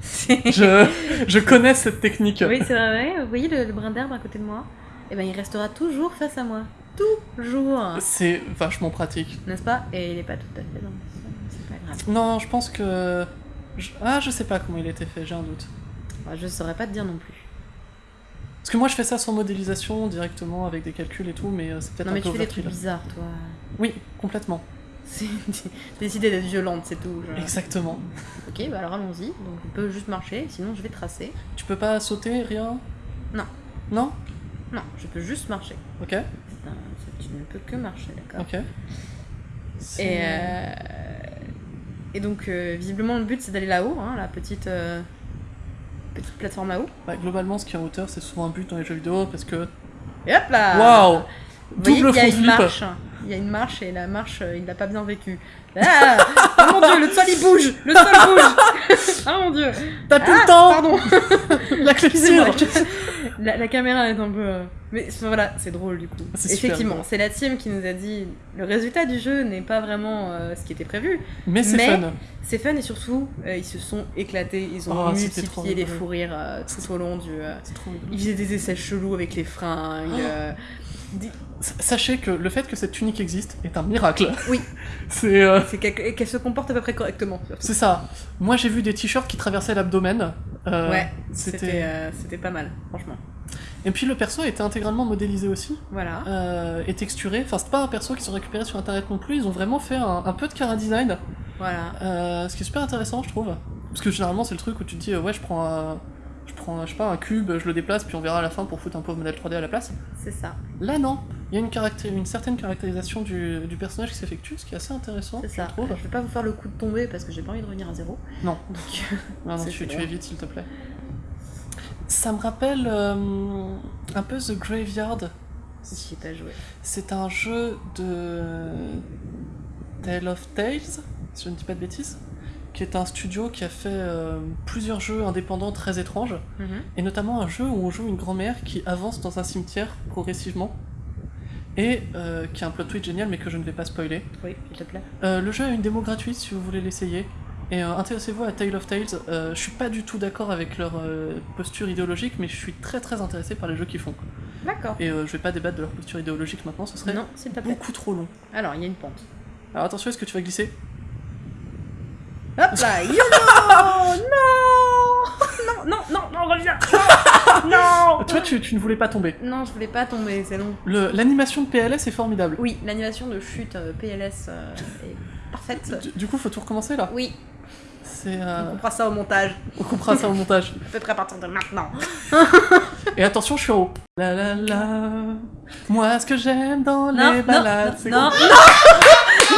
Je, je connais cette technique. oui, c'est vrai, vous voyez le, le brin d'herbe à côté de moi? Eh ben, il restera toujours face à moi. Toujours C'est vachement pratique. N'est-ce pas? Et il est pas tout à fait dans le sol, c'est pas grave. Non, je pense que... je- Ah, je sais pas comment il a été fait, j'ai un doute. Moi, je saurais pas te dire non plus. Parce que moi je fais ça sans modélisation, directement, avec des calculs et tout, mais euh, c'est peut-être Non, un mais peu tu fais des trucs bizarres, toi. Oui, complètement. C'est décider d'être violente, c'est tout. je- Exactement. Ok, bah alors allons-y. Donc je peux juste marcher, sinon je vais tracer. Tu peux pas sauter, rien? Non. Non? Non, je peux juste marcher. Ok, un- Tu ne peux que marcher, d'accord? ok. Et, euh, et donc, euh, visiblement, le but c'est d'aller là-haut, hein, la petite, euh, petite plateforme là-haut. Bah, globalement, ce qui est en hauteur, c'est souvent un but dans les jeux vidéo parce que. Et hop là Waouh Double une flip marche. Il y a une marche et la marche, euh, il l'a pas bien vécu. Ah oh mon dieu, le sol il bouge Le sol bouge Ah mon dieu T'as plus Ah, le temps Pardon La la, la caméra est un peu. euh, Mais voilà, c'est drôle du coup. Effectivement, c'est la team qui nous a dit le résultat du jeu n'est pas vraiment euh, ce qui était prévu. Mais c'est fun. C'est fun et surtout, euh, ils se sont éclatés, ils ont Oh, multiplié les fous rires euh, tout au long du. Ils faisaient des essais chelous avec les fringues. Oh. Sachez que le fait que cette tunique existe est un miracle. Oui. C'est euh, qu'elle et qu'elle se comporte à peu près correctement. c'est ça. Moi j'ai vu des t-shirts qui traversaient l'abdomen. Euh, ouais, c'était C'était. euh, c'était pas mal, franchement. Et puis le perso était intégralement modélisé aussi. Voilà. et texturé. Enfin, c'est pas un perso qui sont récupérés sur internet non plus. Ils ont vraiment fait un, un peu de cara design. Voilà. ce qui est super intéressant, je trouve. Parce que généralement, c'est le truc où tu te dis, ouais, je prends un. Je prends, je sais pas, un cube, je le déplace, puis on verra à la fin pour foutre un pauvre modèle 3D à la place. C'est ça. Là, non. Il y a une, certaine caractérisation du, du personnage qui s'effectue, ce qui est assez intéressant, C'est je ça. trouve. Je vais pas vous faire le coup de tomber parce que j'ai pas envie de revenir à zéro. Non. Donc, Non, non, tu, tu évites, s'il te plaît. Ça me rappelle euh, un peu The Graveyard. ai pas joué. C'est un jeu de Tale of Tales, si je ne dis pas de bêtises, qui est un studio qui a fait euh, plusieurs jeux indépendants très étranges, Mhm. et notamment un jeu où on joue une grand-mère qui avance dans un cimetière progressivement, et euh, qui a un plot twist génial mais que je ne vais pas spoiler. Oui, s'il te plaît. Euh, le jeu a une démo gratuite si vous voulez l'essayer. Et intéressez-vous à Tale of Tales. Je suis pas du tout d'accord avec leur posture idéologique, mais je suis très très intéressé par les jeux qu'ils font. D'accord. Et je vais pas débattre de leur posture idéologique maintenant, ce serait Non, beaucoup trop long. Alors, il y a une pente. Alors attention, est-ce que tu vas glisser? Hop là, YOLO Non Non, non, non, reviens Non Tu vois, tu, tu ne voulais pas tomber. Non, je voulais pas tomber, c'est long. L'animation de PLS est formidable. Oui, l'animation de chute euh, PLS euh, est parfaite. Du, du coup, faut tout recommencer là. Oui, C'est, on euh, comprend ça au montage, on coupera ça au montage. à peu près à partir de maintenant. Et attention, je suis en haut. La la la. Moi, ce que j'aime dans Non, les non, balades, non, c'est non, quand-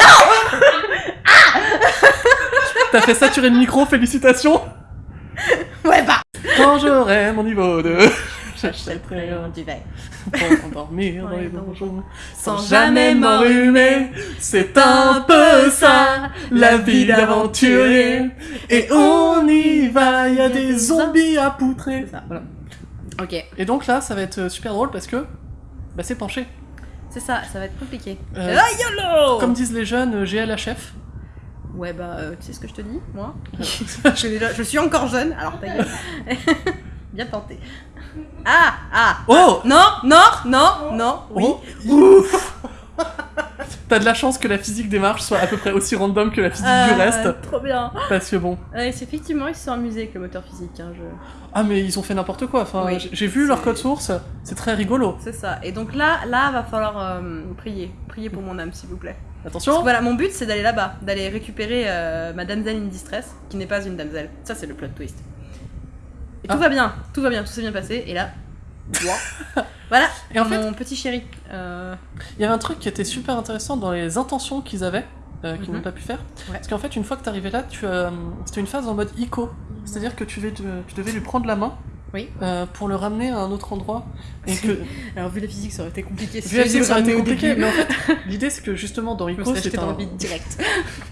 T'as fait saturer le micro, félicitations. Ouais, bah Quand j'aurai mon niveau 2, j'achèterai un duvet. pour endormir dans les donjons. Sans jamais m'enrhumer, c'est un peu ça, la vie d'aventurier. Et on y va, y a des zombies à poutrer. C'est ça. Voilà. Ok, Et donc là, ça va être euh, super drôle parce que bah, c'est penché. c'est ça, ça va être compliqué. Euh, Ah, YOLO Comme disent les jeunes, euh, GLHF. Ouais, bah, euh, tu sais ce que je te dis, moi je, suis déjà- je suis encore jeune, alors ta gueule. Bien tenté. Ah Ah Oh Non, non, non, non, oui. Oh, Ouf T'as de la chance que la physique des marches soit à peu près aussi random que la physique du Euh, reste. Trop bien. Parce que bon. Ouais, c'est effectivement, ils se sont amusés avec le moteur physique. Hein, je... Ah, mais ils ont fait n'importe quoi. Enfin, Oui, j'ai- vu leur code source, c'est très rigolo. C'est ça. Et donc là, là, va falloir euh, prier. Prier pour mon âme, s'il vous plaît. Attention voilà, mon but, c'est d'aller là-bas, d'aller récupérer euh, ma damsel in distress, qui n'est pas une damsel. Ça, c'est le plot twist. Et tout Ah. va bien, tout va bien, tout s'est bien passé. Et là, voilà, Et en fait, mon petit chéri. Euh, il y avait un truc qui était super intéressant dans les intentions qu'ils avaient, euh, qu'ils Mhm. n'ont pas pu faire. Ouais. Parce qu'en fait, une fois que t'arrivais là, tu, euh, c'était une phase en mode ICO. C'est-à-dire que tu devais lui prendre la main Oui. euh, pour le ramener à un autre endroit. Et que, Alors, vu la physique, ça aurait été compliqué. vu la physique, ça aurait été compliqué. Mais en fait, l'idée c'est que justement dans ICO, c'est un... direct.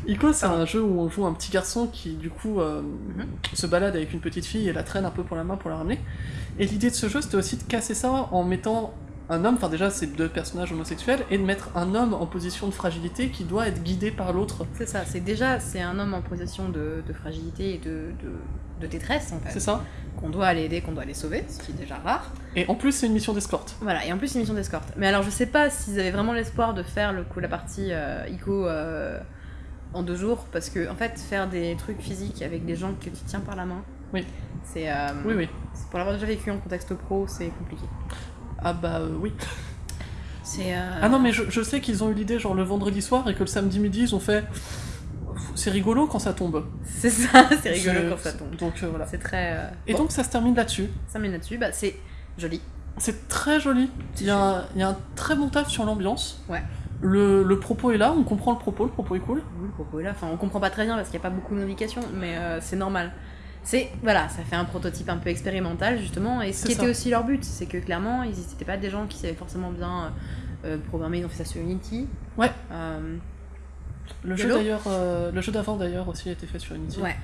Ico, c'est un jeu où on joue un petit garçon qui, du coup, euh, Mhm. se balade avec une petite fille et la traîne un peu pour la main pour la ramener. Et l'idée de ce jeu, c'était aussi de casser ça en mettant un homme, enfin déjà, c'est deux personnages homosexuels, et de mettre un homme en position de fragilité qui doit être guidé par l'autre. C'est ça, c'est déjà c'est un homme en position de, de fragilité et de, de, de détresse en C'est fait. ça Qu'on doit aller aider, qu'on doit aller sauver, ce qui est déjà rare. Et en plus, c'est une mission d'escorte. Voilà, et en plus une mission d'escorte. Mais alors je sais pas s'ils avaient vraiment l'espoir de faire le coup la partie euh, ICO euh, en deux jours, parce que en fait faire des trucs physiques avec des gens que tu tiens par la main, Oui. c'est euh, Oui, oui. c'est- pour l'avoir déjà vécu en contexte pro, c'est compliqué. Ah bah euh, oui. Euh, Ah non, mais je, je sais qu'ils ont eu l'idée genre le vendredi soir et que le samedi midi ils ont fait. C'est rigolo quand ça tombe. C'est ça, c'est rigolo quand ça tombe. Donc euh, voilà. C'est très. Et bon, donc ça se termine là-dessus. ça met là-dessus, bah c'est joli. C'est très joli. Il y, a un, il y a un très bon taf sur l'ambiance. Ouais. Le, le propos est là, on comprend le propos, le propos est cool. Oui, le propos est là. Enfin, on comprend pas très bien parce qu'il n'y a pas beaucoup d'indications, mais euh, c'est normal. C'est voilà, ça fait un prototype un peu expérimental justement, et ce qui ça. était aussi leur but, c'est que clairement, ils n'étaient pas des gens qui savaient forcément bien euh, programmer. Ils ont fait ça sur Unity. Ouais. Euh, Le jeu d'ailleurs, euh, le jeu d'avant d'ailleurs aussi a été fait sur Unity. ouais.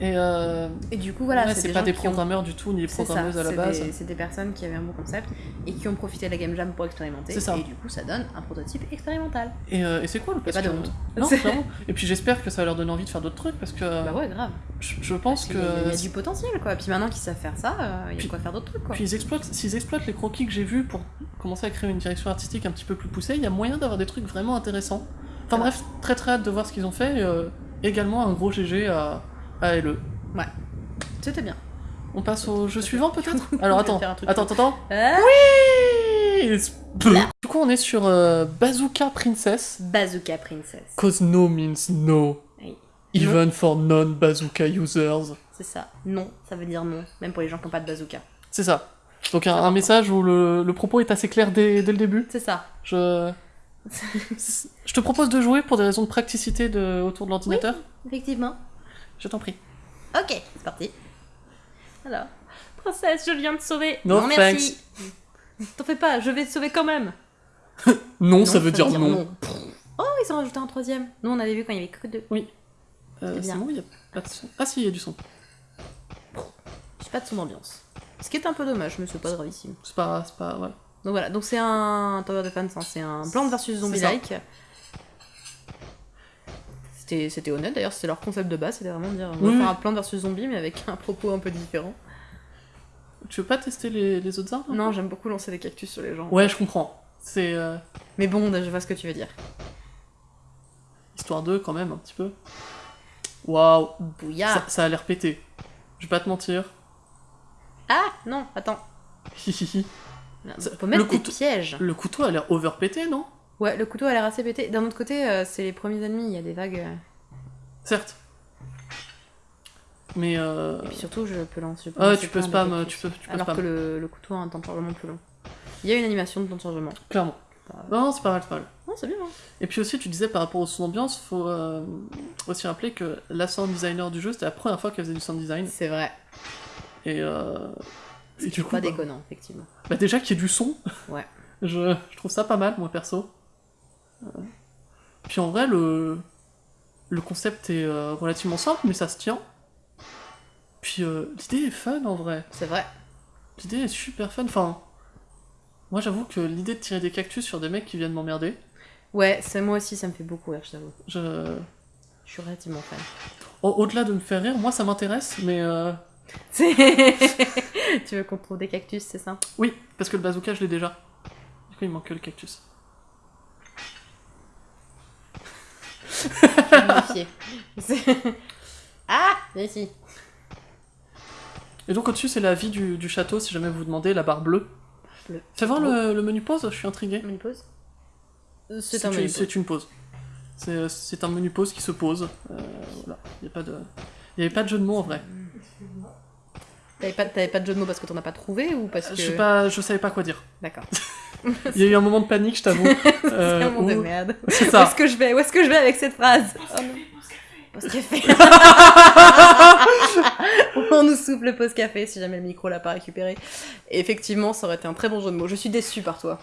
Et euh, Et du coup, voilà, ouais, c'est pas des ont- programmeurs du tout, ni des ça, programmeuses à la base. C'est des personnes qui avaient un bon concept et qui ont profité de la Game Jam pour expérimenter. C'est ça. Et du coup, ça donne un prototype expérimental. Et, euh, et c'est cool parce pas de que. honte. Non. Et puis j'espère que ça va leur donner envie de faire d'autres trucs parce que Bah ouais, grave. je, je pense Parce que. qu'il y Il y, a du potentiel, quoi. Puis maintenant qu'ils savent faire ça, euh, il y a quoi faire d'autres trucs, quoi. Puis ils exploitent, s'ils exploitent les croquis que j'ai vus pour commencer à créer une direction artistique un petit peu plus poussée, il y a moyen d'avoir des trucs vraiment intéressants. Enfin Ouais. bref, très très hâte de voir ce qu'ils ont fait. euh, également un gros GG à, à LE. C'était bien. On passe au jeu suivant peut-être Alors attends, attends, attends, attends. Ah Oui Du coup on est sur euh, Bazooka Princess. Bazooka Princess. Cause no means no. Oui. Even for non-bazooka users. C'est ça. Non, ça veut dire non. Même pour les gens qui n'ont pas de bazooka. C'est ça. Donc un, un message où le, le propos est assez clair dès, dès le début. C'est ça. Je... Je te propose de jouer pour des raisons de praticité de... autour de l'ordinateur. Effectivement. Je t'en prie. Ok, c'est parti. Alors, princesse, je viens de sauver. No non, merci. T'en fais pas, je vais te sauver quand même. Non, ça veut dire, non. Oh, ils ont rajouté un troisième. Nous, on avait vu quand il y avait que deux. Euh, C'est bon, il y a pas de son. Ah si, il y a du son. J'ai pas de son d'ambiance. Ce qui est un peu dommage, mais c'est pas gravissime. C'est pas... C'est pas... Voilà. Donc voilà, donc c'est un Tower Defense, hein, c'est un Plants versus Zombie ça. like. C'était c'était honnête d'ailleurs, c'était leur concept de base, c'était vraiment de dire on va Oui. faire un Plants versus Zombie mais avec un propos un peu différent. Tu veux pas tester les, les autres arbres Non, j'aime beaucoup lancer des cactus sur les gens. Ouais, je comprends. C'est... euh, Mais bon, je vois ce que tu veux dire. Histoire 2 quand même, un petit peu. Waouh Bouillard ça, ça a l'air pété. Je vais pas te mentir. Ah non, attends. Peut mettre le des couteau- pièges. Le couteau a l'air over pété, non? Ouais, le couteau a l'air assez pété. D'un autre côté, euh, c'est les premiers ennemis, il y a des vagues. euh, Certes. Mais euh... Et puis surtout, je peux lancer. peux Ah, lancer tu peux plein de spam, cactus. tu peux, tu peux Alors spam. que le, le couteau a un temps de chargement plus long. Il y a une animation de temps de chargement. Clairement. Non, c'est pas mal, c'est pas mal. Non, c'est bien. hein. Et puis aussi, tu disais par rapport au son ambiance, faut euh, aussi rappeler que la sound designer du jeu, c'était la première fois qu'elle faisait du sound design. C'est vrai. Et, euh, et C'est du coup, pas bah, déconnant, effectivement. bah, déjà qu'il y ait du son, Ouais. je, je trouve ça pas mal, moi perso. Puis en vrai, le, le concept est euh, relativement simple, mais ça se tient. Puis euh, l'idée est fun en vrai. C'est vrai. L'idée est super fun. Enfin, moi j'avoue que l'idée de tirer des cactus sur des mecs qui viennent m'emmerder, Ouais, c'est moi aussi, ça me fait beaucoup rire, je t'avoue. je... Je suis relativement fan. au- au-delà de me faire rire, moi ça m'intéresse, mais euh, tu veux qu'on trouve des cactus, c'est ça? Oui, parce que le bazooka je l'ai déjà. Du coup, il manque que le cactus. Ah ici. Et donc au-dessus, c'est la vie du, du château, si jamais vous vous demandez, la barre bleue. Bleu. Fais voir le, le menu pause, je suis intrigué. Menu pause? Euh, C'est un une- menu pause. C'est une pause. C'est c'est un menu pause qui se pose. Euh, voilà, il n'y a pas de... Il n'y avait pas de jeu de mots en vrai. T'avais pas, t'avais pas de jeu de mots parce que t'en as pas trouvé ou parce que... Je, sais pas, je savais pas quoi dire. D'accord. Il y a eu un moment de panique, je t'avoue. C'est euh, un monde de où- merde. C'est Où ça. est-ce que je vais Où est-ce que je vais avec cette phrase Oh non. Pause café. On nous souffle le pause café si jamais le micro l'a pas récupéré. Et effectivement, ça aurait été un très bon jeu de mots. Je suis déçue par toi.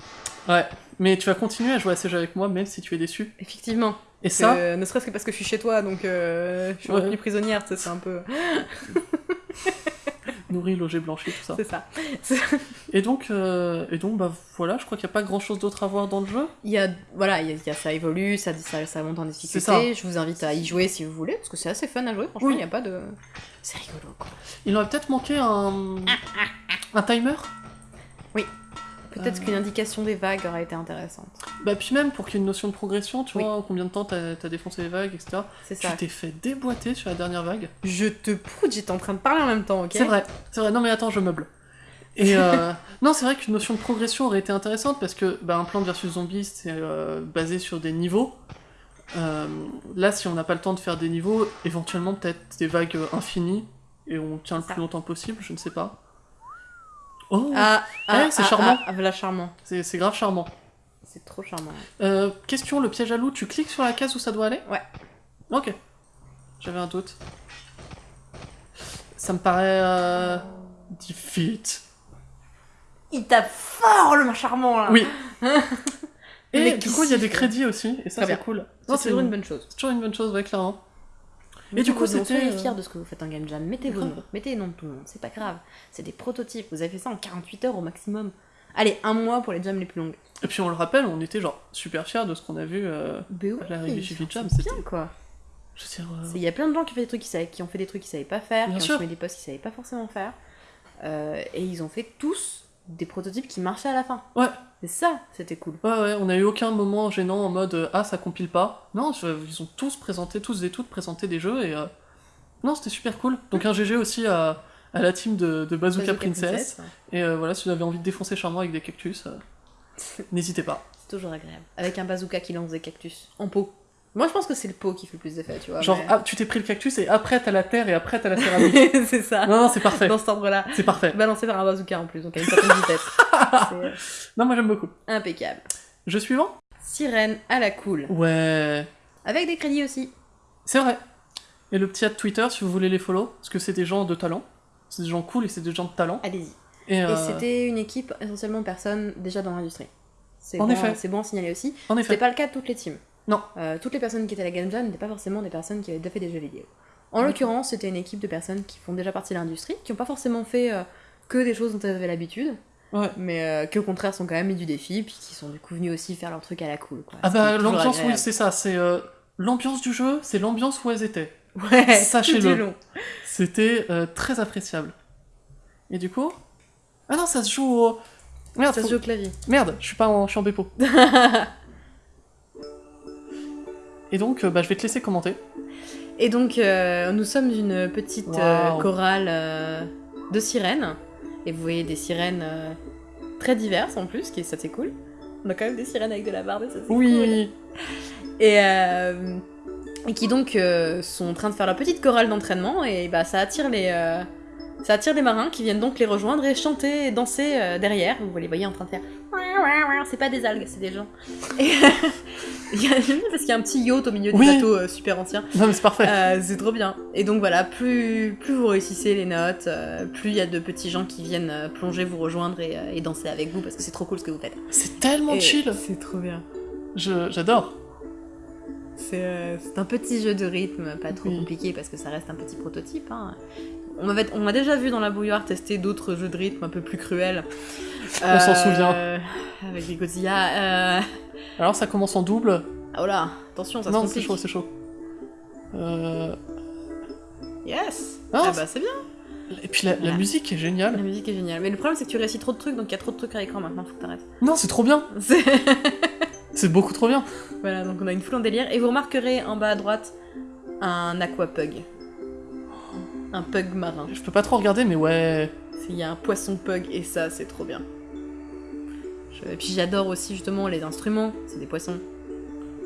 Ouais, mais tu vas continuer à jouer à ces jeux avec moi, même si tu es déçu. Effectivement. Et ça, Que- ne serait-ce que parce que je suis chez toi, donc euh, je suis Ouais. retenue prisonnière, c'est un peu... nourri, logé, blanchi, tout ça. C'est ça. Et donc, euh, et donc bah voilà, je crois qu'il n'y a pas grand chose d'autre à voir dans le jeu. Il y a, voilà, il y a, il y a- ça évolue, ça, ça, ça monte en ça. difficulté. Je vous invite à y jouer si vous voulez, parce que c'est assez fun à jouer, franchement, Oui. il n'y a pas de... C'est rigolo, quoi. Il aurait peut-être manqué un. un timer? Peut-être Euh. qu'une indication des vagues aurait été intéressante. Bah, puis même pour qu'il y ait une notion de progression, tu Oui. vois, combien de temps t'as as défoncé les vagues, etc. C'est Tu ça. t'es fait déboîter sur la dernière vague. Je te proute, j'étais en train de parler en même temps, ok C'est vrai, c'est vrai. Non mais attends, je meuble. Et euh, Non, c'est vrai qu'une notion de progression aurait été intéressante parce que bah, un plan versus zombie, c'est euh, basé sur des niveaux. Là, si on n'a pas le temps de faire des niveaux, éventuellement peut-être des vagues infinies et on tient le Ça. plus longtemps possible, je ne sais pas. Oh, Ah, Ouais, c'est charmant. Ah, voilà, charmant. c'est grave charmant. C'est trop charmant. Euh, question, le piège à loup, tu cliques sur la case où ça doit aller? Ouais. Ok. J'avais un doute. Ça me paraît... Euh... Defeat. Il tape fort le charmant là. Oui. Et du coup, il y a des crédits aussi, et ça c'est cool. C'est toujours une bonne chose. c'est toujours une bonne chose, ouais, clairement. Mais du coup, c'était. euh, fiers de ce que vous faites en Game Jam. Mettez vos noms. Mettez les noms de tout le monde. C'est pas grave. C'est des prototypes. Vous avez fait ça en 48 heures au maximum. Allez, un mois pour les jams les plus longues. Et puis on le rappelle, on était genre super fiers de ce qu'on a vu. euh, Ben À l'arrivée oui, chez c'est Jam, bien c'était- quoi. Je veux dire, euh, Il y a plein de gens qui ont fait des trucs qu'ils savaient- qui ont fait des trucs qu'ils savaient pas faire, Bien qui sûr. ont fait des postes qu'ils savaient pas forcément faire. Euh, et ils ont fait tous des prototypes qui marchaient à la fin. Ouais. Et ça, c'était cool. Ouais, ouais, on a eu aucun moment gênant en mode euh, ah ça compile pas. Non, je- ils ont tous présenté, tous et toutes présenté des jeux et euh, non, c'était super cool. Donc un GG aussi à, à la team de, de Bazooka, Bazooka Princess. Et euh, voilà, si vous avez envie de défoncer Charmant avec des cactus, n'hésitez pas. C'est toujours agréable. Avec un bazooka qui lance des cactus. En pot. Moi, je pense que c'est le pot qui fait le plus d'effet, tu vois. Genre, mais- ah, tu t'es pris le cactus et après t'as la terre et après t'as la céramique. c'est ça. non, non, c'est parfait. Dans cet ordre-là. C'est parfait. Balancé par un bazooka en plus, donc à une certaine vitesse. Euh, Non, moi j'aime beaucoup. impeccable. Jeu suivant? Sirène à la cool. Ouais. Avec des crédits aussi. C'est vrai. Et le petit ad Twitter, si vous voulez les follow, parce que c'est des gens de talent. C'est des gens cool et c'est des gens de talent. Allez-y. Et, Et euh, c'était une équipe essentiellement de personnes déjà dans l'industrie. C'est En bon, effet. C'est bon à signaler aussi. en C'était effet. pas le cas de toutes les teams. Non. Euh, toutes les personnes qui étaient à la Game Jam n'étaient pas forcément des personnes qui avaient déjà fait des jeux vidéo. En l'occurrence, c'était une équipe de personnes qui font déjà partie de l'industrie, qui n'ont pas forcément fait euh, que des choses dont elles avaient l'habitude, Ouais. mais euh, qui au contraire sont quand même mis du défi, puis qui sont du coup venus aussi faire leur truc à la cool. Quoi. Ah bah l'ambiance, oui, c'est ça. C'est euh, l'ambiance du jeu, c'est l'ambiance où elles étaient. Ouais, Sachez-le. C'était très appréciable. Et du coup? Ah non, ça se joue au... Merde, Ça faut- se joue au clavier. Merde, je suis pas en, je suis en dépôt. Et donc, euh, bah, je vais te laisser commenter. Et donc, euh, nous sommes une petite euh, Waouh. chorale euh, de sirènes. Et vous voyez des sirènes très diverses en plus, qui ça c'est cool. On a quand même des sirènes avec de la barbe et ça c'est cool. Oui Et, euh, et qui donc sont en train de faire leur petite chorale d'entraînement et bah ça attire les ça attire des marins qui viennent donc les rejoindre et chanter et danser derrière. Vous les voyez en train de faire c'est pas des algues, c'est des gens. Et il y a parce qu'il y a un petit yacht au milieu du Oui. bateau euh, super ancien. Non mais c'est parfait. Euh, c'est trop bien. Et donc voilà, plus, plus vous réussissez les notes, euh, plus il y a de petits gens qui viennent plonger, vous rejoindre et, et danser avec vous parce que c'est trop cool ce que vous faites. C'est tellement Et chill. C'est trop bien. J'adore. C'est c'est un petit jeu de rythme, pas trop Oui. compliqué parce que ça reste un petit prototype. hein. On, avait, on a déjà vu dans la bouilloire tester d'autres jeux de rythme un peu plus cruels. On s'en Euh, souvient. Avec les Godzilla. Euh... Alors ça commence en double. Oh là, attention, ça non, se c'est complique. chaud, c'est chaud. Euh, Yes Ah, Ah c'est- bah c'est bien Et puis la, la musique est La géniale. musique est géniale. Mais le problème c'est que tu réussis trop de trucs, donc il y a trop de trucs à l'écran maintenant, faut que t'arrêtes. Non, c'est trop bien. C'est- C'est beaucoup trop bien. Voilà, donc on a une foule en délire. Et vous remarquerez en bas à droite un aquapug. Un pug marin. Je peux pas trop regarder, mais ouais. Il y a un poisson pug et ça, c'est trop bien. Je- Et puis j'adore aussi justement les instruments, c'est des poissons.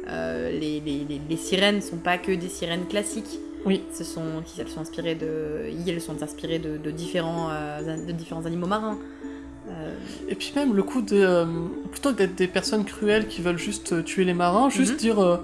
Euh, les, les, les, les sirènes sont pas que des sirènes classiques. Oui. Ce sont, qui- elles sont inspirées de, elles sont inspirées de, de différents, euh, de différents animaux marins. Euh, Et puis même le coup de. plutôt que d'être des personnes cruelles qui veulent juste tuer les marins, juste Mhm. dire.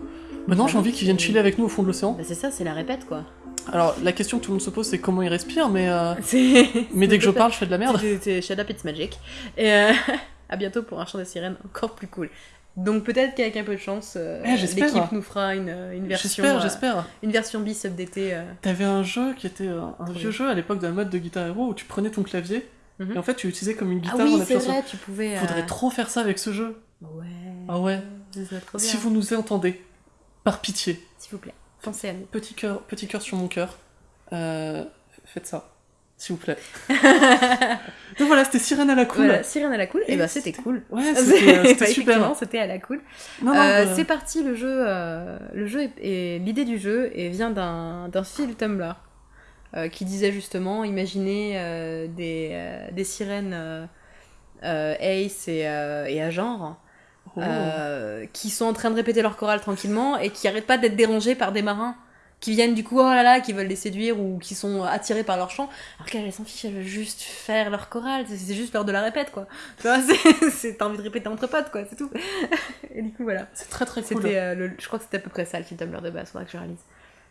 Maintenant j'ai Bah envie qu'ils viennent chiller avec nous au fond de l'océan. bah c'est ça, c'est la répète quoi. Alors la question que tout le monde se pose c'est comment ils respirent, mais. euh, Mais dès que je parle, je fais de la merde. C'est Shut Up It's Magic. Et euh, à bientôt pour un chant des sirènes encore plus cool. Donc peut-être qu'avec un peu de chance, euh, Eh, l'équipe nous fera une, une version, J'espère, euh, j'espère. une version bis updatée. euh. T'avais un jeu qui était euh, un vieux jeu à l'époque de la mode de Guitar Hero où tu prenais ton clavier Mhm. et en fait tu l'utilisais comme une Ah guitare en oui, c'est vrai, tu pouvais. euh, Faudrait trop faire ça avec ce jeu. Ouais. Ah ouais. c'est ça, trop bien. Si vous nous entendez, par pitié, S'il vous plaît, pensez à nous. petit cœur, petit cœur sur mon cœur, euh, faites ça, s'il vous plaît. Donc voilà, c'était Sirène à la cool. Voilà, sirène à la cool. Et Et bah c'était cool. Ouais, c'était super. effectivement, C'était à la cool. Non, non, Euh, bah, C'est parti, le jeu. euh, le jeu et l'idée du jeu et vient d'un fil Tumblr qui disait justement, imaginez des, des sirènes Ace et, et Agent, Oh. euh, qui sont en train de répéter leur chorale tranquillement et qui arrêtent pas d'être dérangés par des marins qui viennent du coup, oh là là, qui veulent les séduire ou qui sont attirés par leur chant, alors qu'elles elles s'en fichent, elles veulent juste faire leur chorale, c'est- juste l'heure de la répète quoi. Tu vois, c'est- t'as envie de répéter entre potes quoi, c'est tout. et du coup voilà. C'est très très cool. Euh, le- je crois que c'était à peu près ça le film Tumblr de base, faudra que je réalise.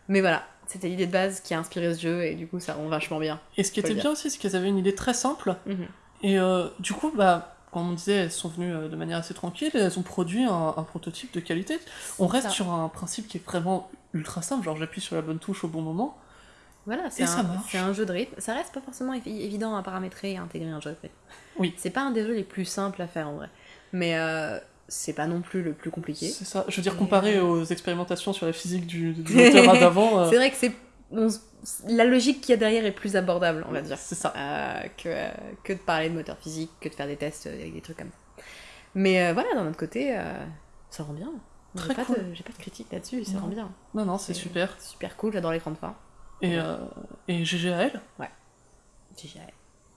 Mais voilà, c'était l'idée de base qui a inspiré ce jeu et du coup ça rend vachement bien. Et ce qui était bien aussi, c'est qu'elles avaient une idée très simple. Mhm. Et euh, du coup, bah, comme on disait, elles sont venues euh, de manière assez tranquille, et elles ont produit un, un prototype de qualité. On reste ça. sur un principe qui est vraiment ultra simple, genre j'appuie sur la bonne touche au bon moment. Voilà, c'est un, jeu de rythme. Ça reste pas forcément évi- évident à paramétrer et à intégrer un jeu de rythme. Oui. C'est pas un des jeux les plus simples à faire en vrai. Mais euh, c'est pas non plus le plus compliqué. C'est ça. Je veux dire, comparé euh, aux expérimentations sur la physique du, du moteur d'avant, euh, C'est vrai que c'est. On la logique qu'il y a derrière est plus abordable, on va dire. c'est ça. Euh, que, euh, que de parler de moteur physique, que de faire des tests euh, avec des trucs comme ça. Mais euh, voilà, d'un autre côté, euh, ça rend bien. J'ai Très pas, cool. de, j'ai pas de critique là-dessus, ça Non. rend bien. Non, non, c'est super. Super cool, j'adore l'écran de fin. Et, euh, et GG à elle, GG.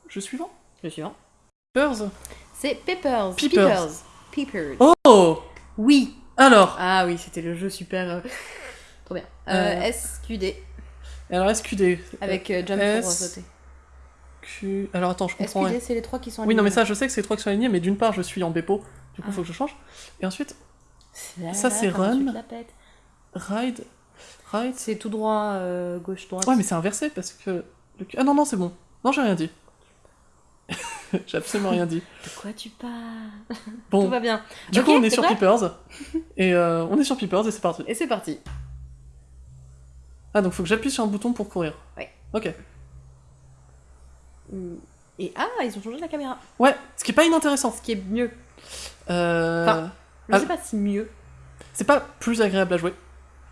je suivant. Le suivant. Peppers. C'est Peppers. Peepers. Peepers. Oh Oui. Alors, Ah oui, c'était le jeu super. euh, Trop bien. Euh, Euh, SQD alors SQD. avec euh, jump S- pour sauter. Q... Alors attends, je comprends. SQD, c'est les trois qui sont Oui, non, mais alignés. ça, je sais que c'est les trois qui sont alignés, mais d'une part, je suis en Bepo, du coup, Ah. faut que je change. Et ensuite, Là, ça, c'est run. ride. Ride. C'est tout droit, euh, gauche, droite. Ouais, mais c'est inversé parce que. le- Ah non, non, c'est bon. Non, j'ai rien dit. j'ai absolument rien dit. De quoi tu parles? Tout Bon, va bien. du coup, on est sur Peepers. Et euh, on est sur Peepers et c'est parti. Et c'est parti. Ah, donc faut que j'appuie sur un bouton pour courir. Ouais. Ok. Mm. Et ah, ils ont changé la caméra. Ouais, ce qui est pas inintéressant. Ce qui est mieux. Euh... Enfin, Je Ah. sais pas si mieux. C'est pas plus agréable à jouer.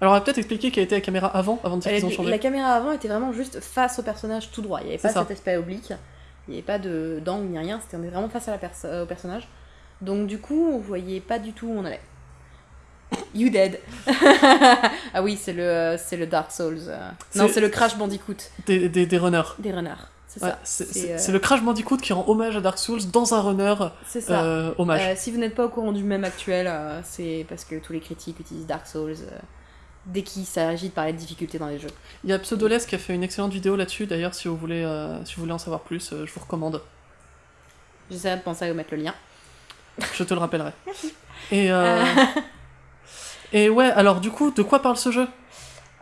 Alors, on va peut-être expliquer quelle était la caméra avant, avant de dire qu'ils ont La, changé. la caméra avant était vraiment juste face au personnage tout droit. Il n'y avait pas ça. cet aspect oblique. Il n'y avait pas de d'angle ni rien. C'était on est vraiment face à la perso- au personnage. Donc du coup, on voyait pas du tout où on allait. You dead. ah oui, c'est le c'est le Dark Souls. euh. Non, C'est- le Crash Bandicoot Des, des, des runners. des runners. C'est Ouais, c'est euh, c'est le Crash Bandicoot qui rend hommage à Dark Souls dans un runner C'est ça. euh, hommage. Euh, si vous n'êtes pas au courant du même actuel, c'est parce que tous les critiques utilisent Dark Souls dès qu'il s'agit de parler de difficultés dans les jeux. Il y a Pseudoless qui a fait une excellente vidéo là-dessus, d'ailleurs, si vous voulez, si vous voulez en savoir plus, je vous recommande. J'essaierai de penser à vous mettre le lien. Je te le rappellerai. Et, euh, et ouais, alors du coup, de quoi parle ce jeu?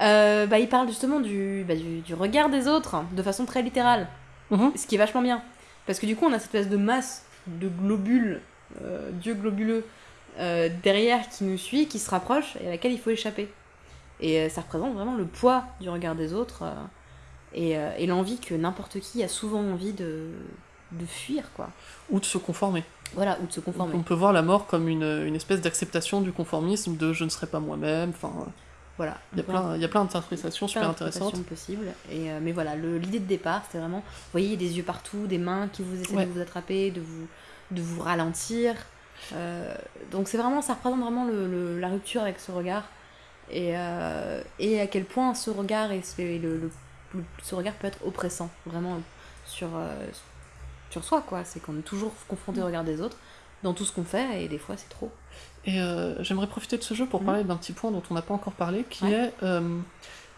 Euh, bah, il parle justement du, bah, du, du regard des autres hein, de façon très littérale, Mhm. ce qui est vachement bien. Parce que du coup, on a cette espèce de masse de globules, euh, dieu globuleux, euh, derrière qui nous suit, qui se rapproche et à laquelle il faut échapper. Et euh, ça représente vraiment le poids du regard des autres et, et l'envie que n'importe qui a souvent envie de, de fuir, quoi. Ou de se conformer. Voilà, ou de se conformer. On peut voir la mort comme une, une espèce d'acceptation du conformisme, de je ne serai pas moi-même, enfin, Voilà. il y a plein, il y a plein d'interprétations super intéressantes. possibles. Et, euh, mais voilà, le- l'idée de départ, c'était vraiment, vous voyez, des yeux partout, des mains qui vous essaient Ouais. de vous attraper, de vous, de vous ralentir. Euh, donc c'est vraiment, ça représente vraiment le, le- la rupture avec ce regard. Et, euh, et à quel point ce regard, et le- ce regard peut être oppressant, vraiment, sur, euh, sur soi, quoi. C'est qu'on est toujours confronté au regard des autres dans tout ce qu'on fait, et des fois c'est trop. Et euh, j'aimerais profiter de ce jeu pour Mhm. parler d'un petit point dont on n'a pas encore parlé, qui Ouais. est. euh,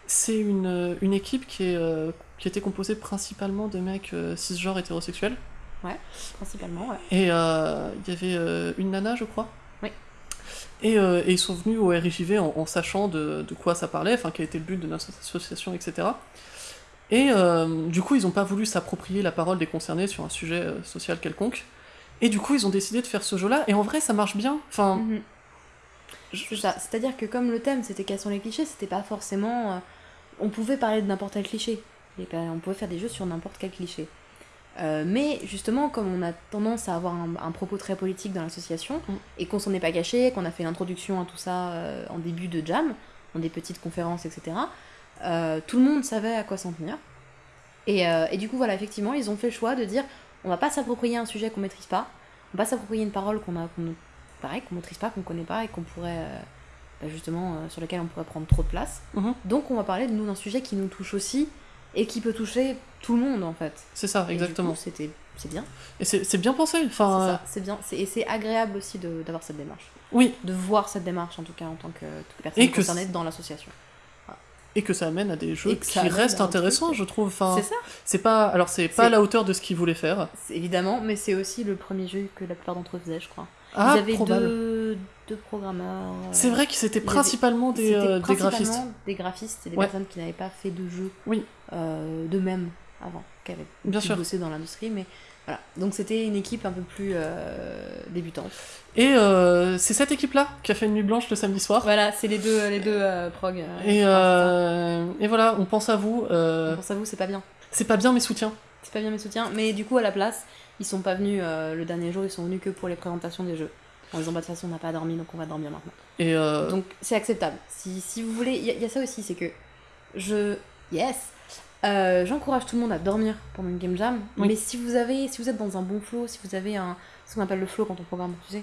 c'est une, une équipe qui, est, euh, qui était composée principalement de mecs euh, cisgenres hétérosexuels. Principalement, ouais. Et euh, il y avait euh, une nana, je crois. Oui. Et, euh, et ils sont venus au RIJV en, en sachant de, de quoi ça parlait, enfin quel était le but de notre association, etc. Et euh, du coup, ils n'ont pas voulu s'approprier la parole des concernés sur un sujet euh, social quelconque. Et du coup, ils ont décidé de faire ce jeu-là. Et en vrai, ça marche bien. Enfin, Mhm. je- C'est ça. C'est-à-dire que comme le thème c'était quels sont les clichés, c'était pas forcément. euh, on pouvait parler de n'importe quel cliché. Et on pouvait faire des jeux sur n'importe quel cliché. Euh, mais justement, comme on a tendance à avoir un, un propos très politique dans l'association, Mm. et qu'on s'en est pas caché, qu'on a fait l'introduction à tout ça euh, en début de jam, dans des petites conférences, etc., euh, tout le monde savait à quoi s'en tenir. Et, euh, et du coup, voilà, effectivement, ils ont fait le choix de dire on va pas s'approprier un sujet qu'on maîtrise pas, on va pas s'approprier une parole qu'on a, qu'on pareil, qu'on maîtrise pas, qu'on connaît pas et qu'on pourrait, euh, bah, justement, sur lequel on pourrait prendre trop de place. Mhm. Donc, on va parler de nous d'un sujet qui nous touche aussi et qui peut toucher tout le monde en fait. c'est ça, exactement. C'était c'est bien. Et c'est bien pensé. Enfin, C'est bien. C'est- Et c'est agréable aussi de- d'avoir cette démarche. oui, De voir cette démarche, en tout cas, en tant que, personne Et que concernée dans l'association. Et que ça amène à des jeux qui restent intéressants, truc. je trouve. Enfin, C'est ça, c'est pas, alors c'est pas à la hauteur de ce qu'ils voulaient faire. évidemment, mais c'est aussi le premier jeu que la plupart d'entre eux faisaient, je crois. Ah, Ils avaient probable. deux, deux programmeurs. euh, C'est vrai que c'était principalement des, euh, des principalement graphistes. des graphistes et des Ouais. personnes qui n'avaient pas fait de jeu Oui. euh, d'eux-mêmes avant, qui avaient Bien sûr. bosser dans l'industrie, mais voilà. Donc c'était une équipe un peu plus euh, débutante. Et euh, c'est cette équipe-là qui a fait une nuit blanche le samedi soir. Voilà, c'est les deux, les deux euh, prog. Et, voilà, on pense à vous. euh, Pour ça, vous, c'est pas bien. c'est pas bien mes soutiens. C'est pas bien mes soutiens, mais du coup, à la place, ils sont pas venus le dernier jour, ils sont venus que pour les présentations des jeux. En disant, bah, de toute façon, on n'a pas dormi, donc on va dormir maintenant. Et Donc c'est acceptable. Si, si vous voulez, il y, a- il y a ça aussi, c'est que je. Yes! Euh, J'encourage tout le monde à dormir pendant une game jam, Oui. mais si vous avez, si vous êtes dans un bon flow, si vous avez un, ce qu'on appelle le flow quand on programme, tu sais,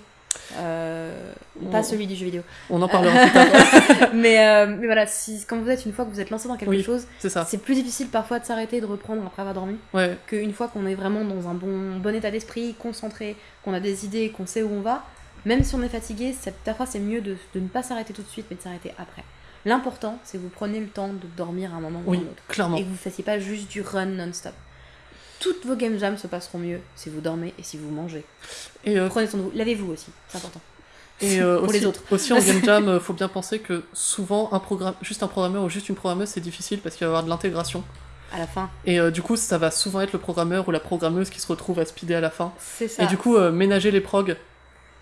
euh, pas celui du jeu vidéo. on en parlera plus tard. mais, euh, mais voilà, si, quand vous êtes une fois que vous êtes lancé dans quelque Oui. chose, C'est plus difficile parfois de s'arrêter et de reprendre après avoir dormi Ouais. qu'une fois qu'on est vraiment dans un bon, bon état d'esprit, concentré, qu'on a des idées, qu'on sait où on va, même si on est fatigué, parfois c'est mieux de, de ne pas s'arrêter tout de suite, mais de s'arrêter après. L'important, c'est que vous prenez le temps de dormir à un moment ou à un autre. clairement. Et que vous ne fassiez pas juste du run non-stop. Toutes vos game jams se passeront mieux si vous dormez et si vous mangez. Et, euh, Prenez soin de vous. Lavez-vous aussi, c'est important. et euh, Pour aussi, les autres. aussi en game jam, euh, faut bien penser que souvent un programme, juste un programmeur ou juste une programmeuse, c'est difficile parce qu'il va y avoir de l'intégration. À la fin, Et euh, du coup, ça va souvent être le programmeur ou la programmeuse qui se retrouve à speeder à la fin. c'est ça. Et du coup, ménager les progs.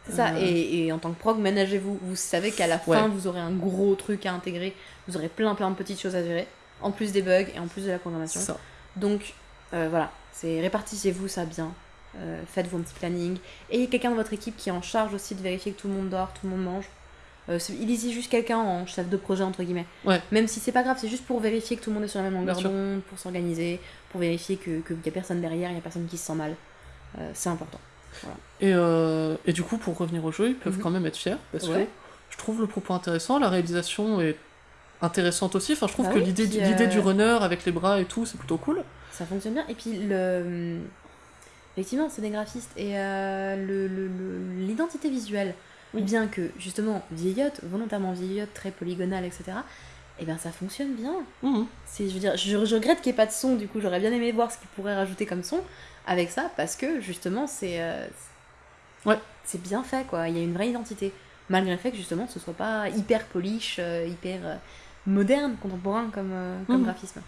C'est ça, Euh. et, et en tant que prog, managez-vous. Vous savez qu'à la fin, vous aurez un gros truc à intégrer, vous aurez plein plein de petites choses à gérer, en plus des bugs et en plus de la programmation. Ça. Donc euh, voilà, c'est répartissez-vous ça bien, euh, faites-vous un petit planning, et quelqu'un de votre équipe qui est en charge aussi de vérifier que tout le monde dort, tout le monde mange. Il y juste quelqu'un en chef de projet entre guillemets. Ouais. Même si c'est pas grave, c'est juste pour vérifier que tout le monde est sur la même longueur d'onde, pour s'organiser, pour vérifier qu'il y a personne derrière, il y a personne qui se sent mal. C'est important. Et, euh, et du coup, pour revenir au jeu, ils peuvent Mhm. quand même être fiers parce Ouais. que je trouve le propos intéressant, la réalisation est intéressante aussi. Enfin, je trouve Bah que oui, l'idée l'idée euh, du runner avec les bras et tout, c'est plutôt cool. Ça fonctionne bien. Et puis, le... effectivement, c'est des graphistes. Et euh, le- le- le- l'identité visuelle, Oui. bien que, justement, vieillotte, volontairement vieillotte, très polygonale, etc., et bien ça fonctionne bien. C'est, je veux dire, je, je regrette qu'il n'y ait pas de son, du coup, j'aurais bien aimé voir ce qu'ils pourraient rajouter comme son avec ça, parce que, justement, c'est... euh, Ouais. C'est bien fait, quoi. Il y a une vraie identité. Malgré le fait que, justement, ce soit pas hyper polish, euh, hyper euh, moderne, contemporain comme, comme Mhm. graphisme.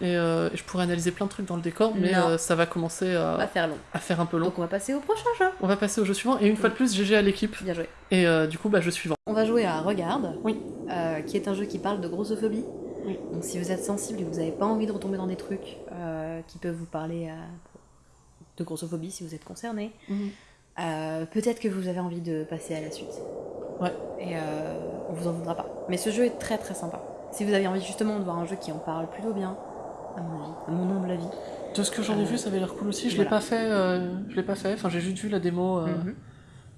Et, je pourrais analyser plein de trucs dans le décor, mais ça va commencer va à, faire long. à faire un peu long. Donc, on va passer au prochain jeu. On va passer au jeu suivant. Et une fois de plus, GG à l'équipe. Bien joué. Et du coup, bah, jeu suivant. On va jouer à Regarde, Oui. qui est un jeu qui parle de grossophobie. Oui. Donc si vous êtes sensible et que vous n'avez pas envie de retomber dans des trucs euh, qui peuvent vous parler euh, de grossophobie, si vous êtes concerné, euh, peut-être que vous avez envie de passer à la suite. Ouais. Et euh, on vous en voudra pas. Mais ce jeu est très très sympa. Si vous avez envie justement de voir un jeu qui en parle plutôt bien, à mon avis, à mon humble avis. De ce que j'en ai Euh, vu, ça avait l'air cool aussi. Je voilà. l'ai pas fait. je l'ai pas fait. Enfin, j'ai juste vu la démo Mhm.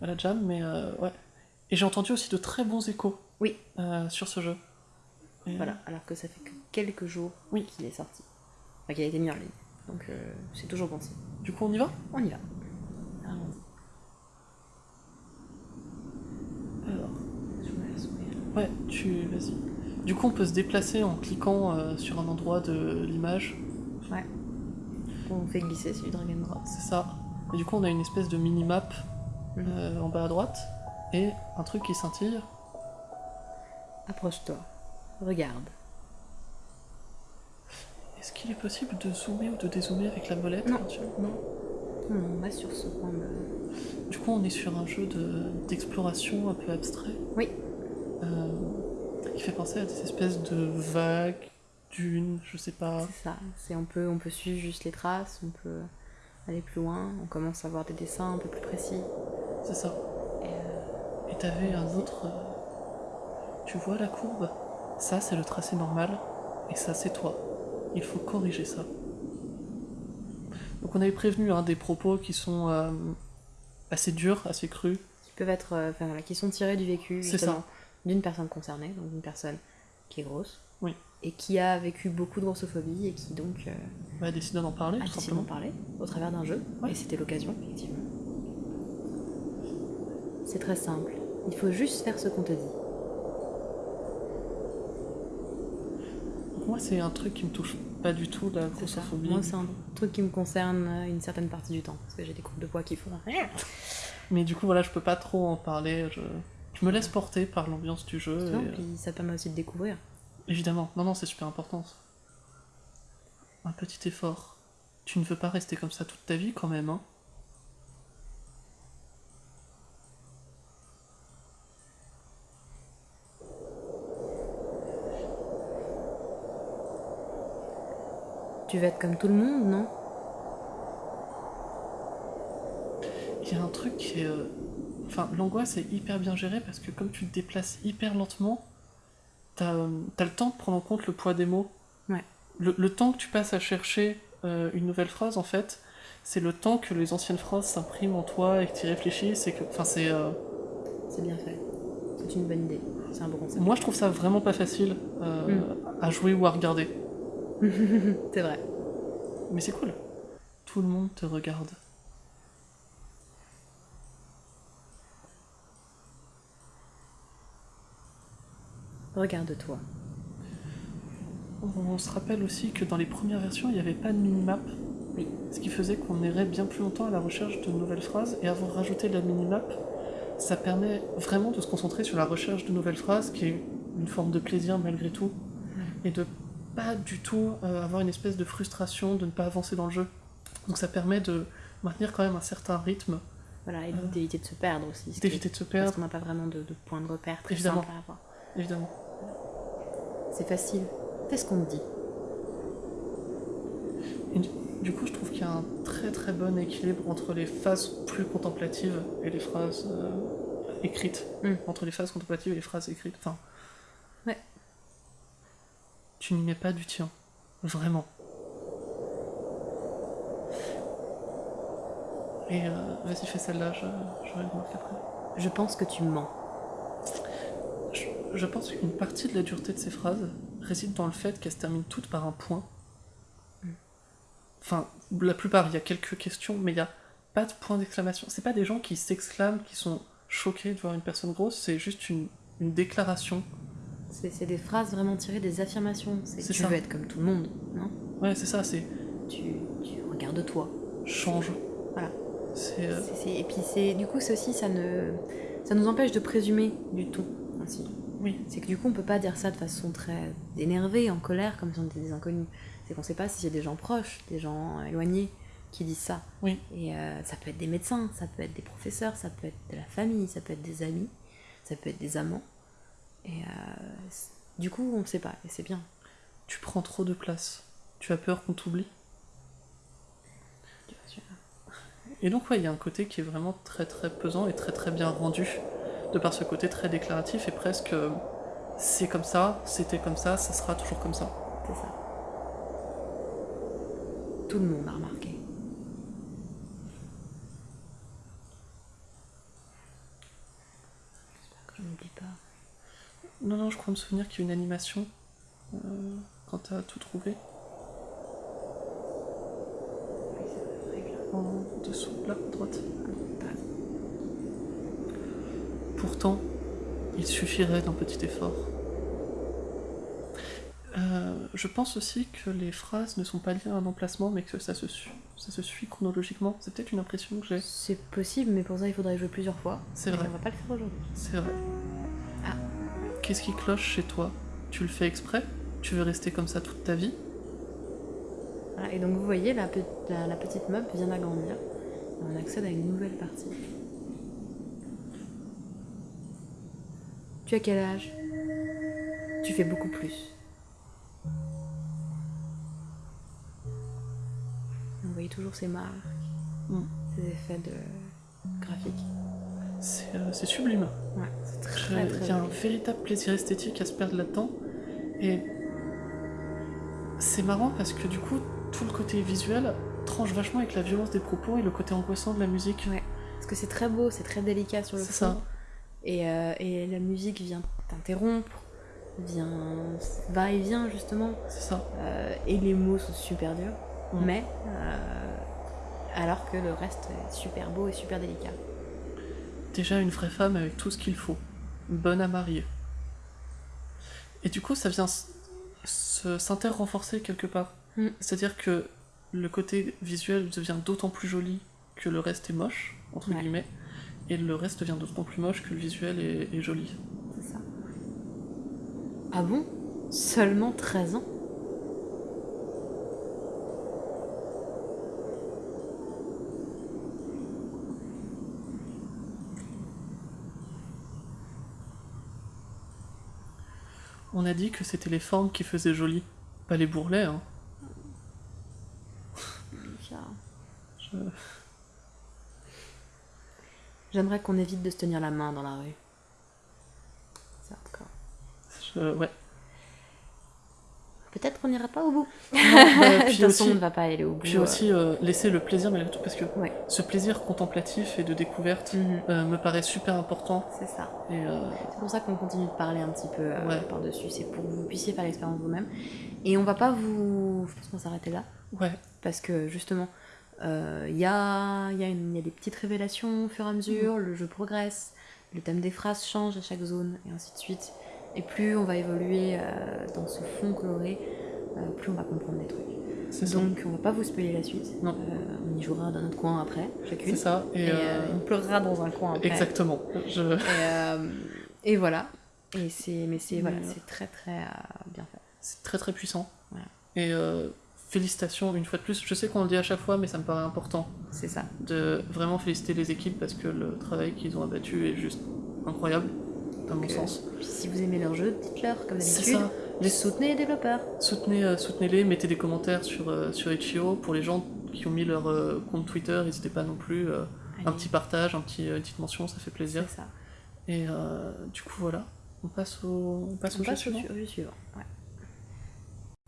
à la jam, mais ouais. Et j'ai entendu aussi de très bons échos. Oui. sur ce jeu. Et, Voilà, alors que ça fait que quelques jours Oui. qu'il est sorti. Enfin, qu'il a été mis en ligne. Donc euh, c'est toujours pensé. Du coup, on y va? On y va. Allons-y. Alors, Je me laisse ouvrir. ouais, tu. Vas-y. Du coup, on peut se déplacer en cliquant euh, sur un endroit de l'image. On fait glisser celui de Dragon Ball. C'est ça. Et du coup, on a une espèce de mini-map Mhm. euh, en bas à droite. Et un truc qui scintille. Approche-toi. Regarde. Est-ce qu'il est possible de zoomer ou de dézoomer avec la molette Non. Non, on reste sur ce point de... Du coup, on est sur un jeu de- d'exploration un peu abstrait. Oui. Euh, qui fait penser à des espèces de vagues, dunes, je sais pas. C'est ça. C'est, on, peut, on peut suivre juste les traces, on peut aller plus loin. On commence à voir des dessins un peu plus précis. C'est ça. Et, euh, t'avais un autre. euh, Tu vois la courbe? Ça, c'est le tracé normal. Et ça, c'est toi. Il faut corriger ça. Donc, on avait prévenu hein, des propos qui sont euh, assez durs, assez crus. qui peuvent être... euh, Enfin voilà, qui sont tirés du vécu, justement, d'une personne concernée, donc d'une personne qui est grosse. Oui. et qui a vécu beaucoup de grossophobie et qui donc euh, Bah, décide d'en parler, a tout décidé d'en parler au travers d'un jeu. Ouais. Et c'était l'occasion, effectivement. C'est très simple. Il faut juste faire ce qu'on te dit. Moi, c'est un truc qui me touche pas du tout, la C'est ça. grossophobie. Moi, c'est un truc qui me concerne euh, une certaine partie du temps. Parce que j'ai des groupes de poids qui font. Mais du coup, voilà, je peux pas trop en parler. Je, je me laisse porter par l'ambiance du jeu. Et, euh, puis ça permet aussi de découvrir. Évidemment, non, non, c'est super important. ça. Un petit effort. Tu ne veux pas rester comme ça toute ta vie quand même, hein Tu veux être comme tout le monde, non? Il y a un truc qui est. euh, Enfin, l'angoisse est hyper bien gérée parce que comme tu te déplaces hyper lentement, t'as euh, t'as le temps de prendre en compte le poids des mots. Ouais. Le, le temps que tu passes à chercher euh, une nouvelle phrase, en fait, c'est le temps que les anciennes phrases s'impriment en toi et que tu y réfléchis. C'est que. Enfin, c'est. C'est bien fait. C'est une bonne idée. C'est un bon concept. Moi, je trouve ça vraiment pas facile Mm. à jouer ou à regarder. c'est vrai. Mais c'est cool. Tout le monde te regarde. Regarde-toi. On se rappelle aussi que dans les premières versions, il n'y avait pas de minimap. Oui. Ce qui faisait qu'on irait bien plus longtemps à la recherche de nouvelles phrases. Et avoir rajouté la minimap, ça permet vraiment de se concentrer sur la recherche de nouvelles phrases, qui est une forme de plaisir malgré tout. Et de pas du tout euh, avoir une espèce de frustration de ne pas avancer dans le jeu. Donc ça permet de maintenir quand même un certain rythme, Voilà, et Euh, d'éviter de se perdre aussi. d'éviter de se Parce perdre, qu'on n'a pas vraiment de, de point de repère très Évidemment. simple à avoir. évidemment. C'est facile. Fais ce qu'on te dit. Du coup, je trouve qu'il y a un très très bon équilibre entre les phases plus contemplatives et les phrases euh, écrites. Mm. Entre les phases contemplatives et les phrases écrites. Enfin. Tu n'y mets pas du tien. Vraiment. Et euh, vas-y, fais celle-là, je, une remarque après. Je pense que tu mens. Je, je pense qu'une partie de la dureté de ces phrases réside dans le fait qu'elles se terminent toutes par un point. Mm. Enfin, la plupart, il y a quelques questions, mais il n'y a pas de point d'exclamation. C'est pas des gens qui s'exclament, qui sont choqués de voir une personne grosse, c'est juste une, une déclaration. C'est des phrases vraiment tirées des affirmations. C'est tu ça. veux être comme tout le monde, non? Ouais, c'est ça, c'est tu, tu regardes toi. change. Voilà. C'est. euh, C'est- Et puis c'est du coup, c'est aussi ça ne ça nous empêche de présumer du tout ainsi. oui, C'est que du coup, on peut pas dire ça de façon très énervée, en colère, comme si on était des inconnus. C'est qu'on sait pas si c'est des gens proches, des gens éloignés qui disent ça. Oui. Et euh, ça peut être des médecins, ça peut être des professeurs, ça peut être de la famille, ça peut être des amis, ça peut être des amants. Et euh, du coup, on sait pas, et c'est bien. tu prends trop de place. Tu as peur qu'on t'oublie. Et donc, ouais, il y a un côté qui est vraiment très très pesant et très très bien rendu, de par ce côté très déclaratif et presque euh, c'est comme ça, c'était comme ça, ça sera toujours comme ça. C'est ça. Tout le monde a remarqué. J'espère que je n'oublie pas. Non, non, je crois me souvenir qu'il y a une animation euh, quand t'as tout trouvé en dessous, là, à droite. Pourtant, il suffirait d'un petit effort. Euh, je pense aussi que les phrases ne sont pas liées à un emplacement, mais que ça se, su- ça se suit chronologiquement. C'est peut-être une impression que j'ai. C'est possible, mais pour ça, il faudrait jouer plusieurs fois. C'est vrai. On va pas le faire aujourd'hui. C'est vrai. Qu'est-ce qui cloche chez toi? Tu le fais exprès? Tu veux rester comme ça toute ta vie? Voilà, et donc vous voyez, la, pe- la, la petite map vient d'agrandir. On accède à une nouvelle partie. Tu as quel âge? Tu fais beaucoup plus. Vous voyez toujours ces marques, Mm. ces effets de graphiques. C'est euh, c'est sublime. Ouais, c'est très très Il y a un véritable plaisir esthétique à se perdre là-dedans. Et c'est marrant parce que du coup, tout le côté visuel tranche vachement avec la violence des propos et le côté angoissant de la musique. Ouais. Parce que c'est très beau, c'est très délicat sur le C'est fond. ça. Et, euh, et la musique vient t'interrompre. vient, va et vient justement. C'est ça. Euh, et les mots sont super durs, mais alors que le reste est super beau et super délicat. Déjà une vraie femme avec tout ce qu'il faut. Bonne à marier. Et du coup, ça vient s'inter-renforcer quelque part. Mm. C'est-à-dire que le côté visuel devient d'autant plus joli que le reste est moche, entre Ouais. guillemets, et le reste devient d'autant plus moche que le visuel est, est joli. C'est ça. Ah bon? Seulement 13 ans? On a dit que c'était les formes qui faisaient joli, pas les bourrelets, hein. Je- J'aimerais qu'on évite de se tenir la main dans la rue. C'est hardcore. je- ouais. Peut-être qu'on n'ira pas au bout. De puis toute façon, aussi- on ne va pas aller au bout. Puis euh. aussi euh, laisser le plaisir malgré tout, parce que Ouais. ce plaisir contemplatif et de découverte Mhm, euh, me paraît super important. C'est ça. Euh, C'est pour ça qu'on continue de parler un petit peu Ouais. par-dessus. C'est pour que vous puissiez faire l'expérience vous-même. Et on va pas vous. Je pense qu'on va s'arrêter là. ouais, Parce que justement, il y, a, y, a y a des petites révélations au fur et à mesure, le jeu progresse, le thème des phrases change à chaque zone, et ainsi de suite. Et plus on va évoluer euh, dans ce fond coloré, euh, plus on va comprendre des trucs. Donc on va pas vous spoiler la suite. Non. Euh, on y jouera dans notre coin après, chacune. C'est ça. Et, Et, on pleurera dans un coin après. exactement. Je... Et, et voilà. Et c'est, mais c'est voilà, c'est très très bien fait. C'est très très puissant. Voilà. Et félicitations une fois de plus. Je sais qu'on le dit à chaque fois, mais ça me paraît important C'est ça. de vraiment féliciter les équipes parce que le travail qu'ils ont abattu est juste incroyable, mon sens. Puis si vous aimez leur jeu, dites-leur comme C'est d'habitude. ça. Les Soutenez les développeurs. Soutenez, euh, soutenez-les, mettez des commentaires sur, euh, sur Itch.io. Pour les gens qui ont mis leur euh, compte Twitter, n'hésitez pas non plus. un petit partage, un petit, une petite mention, ça fait plaisir. C'est ça. Et du coup, voilà. On passe au, on passe On au jeu passe au jeu suivant. Ouais.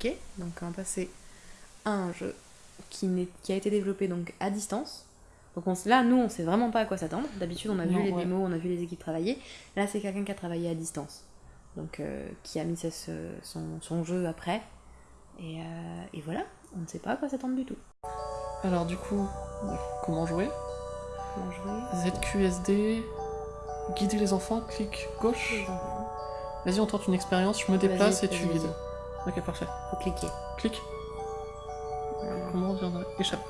Ok, donc on va passer à un jeu qui, qui a été développé donc à distance. Donc on, là, nous, on sait vraiment pas à quoi s'attendre. D'habitude, on a Non, vu les ouais. démos, on a vu les équipes travailler. Là, c'est quelqu'un qui a travaillé à distance. Donc, euh, qui a mis ce- son, son jeu après. Et, euh, et voilà, on ne sait pas à quoi s'attendre du tout. Alors, du coup, comment jouer? Comment jouer? ZQSD, guider les enfants, clic gauche. Vas-y, on tente une expérience, je me déplace et tu guides. Ok, parfait. Faut cliquer. Clic. Euh, Comment on viendrait Échappe.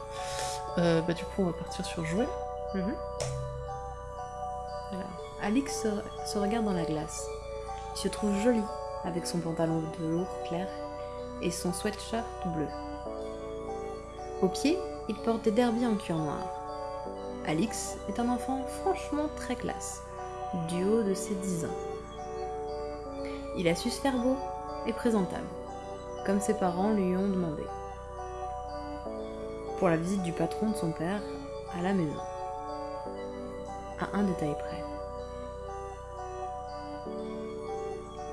Euh, bah, du coup, on va partir sur jouer. Mhm. Alix se, regarde dans la glace. Il se trouve joli avec son pantalon de velours clair et son sweatshirt bleu. Au pied, il porte des derbies en cuir noir. Alix est un enfant franchement très classe, du haut de ses 10 ans. Il a su se faire beau et présentable, comme ses parents lui ont demandé. Pour la visite du patron de son père à la maison à un détail près.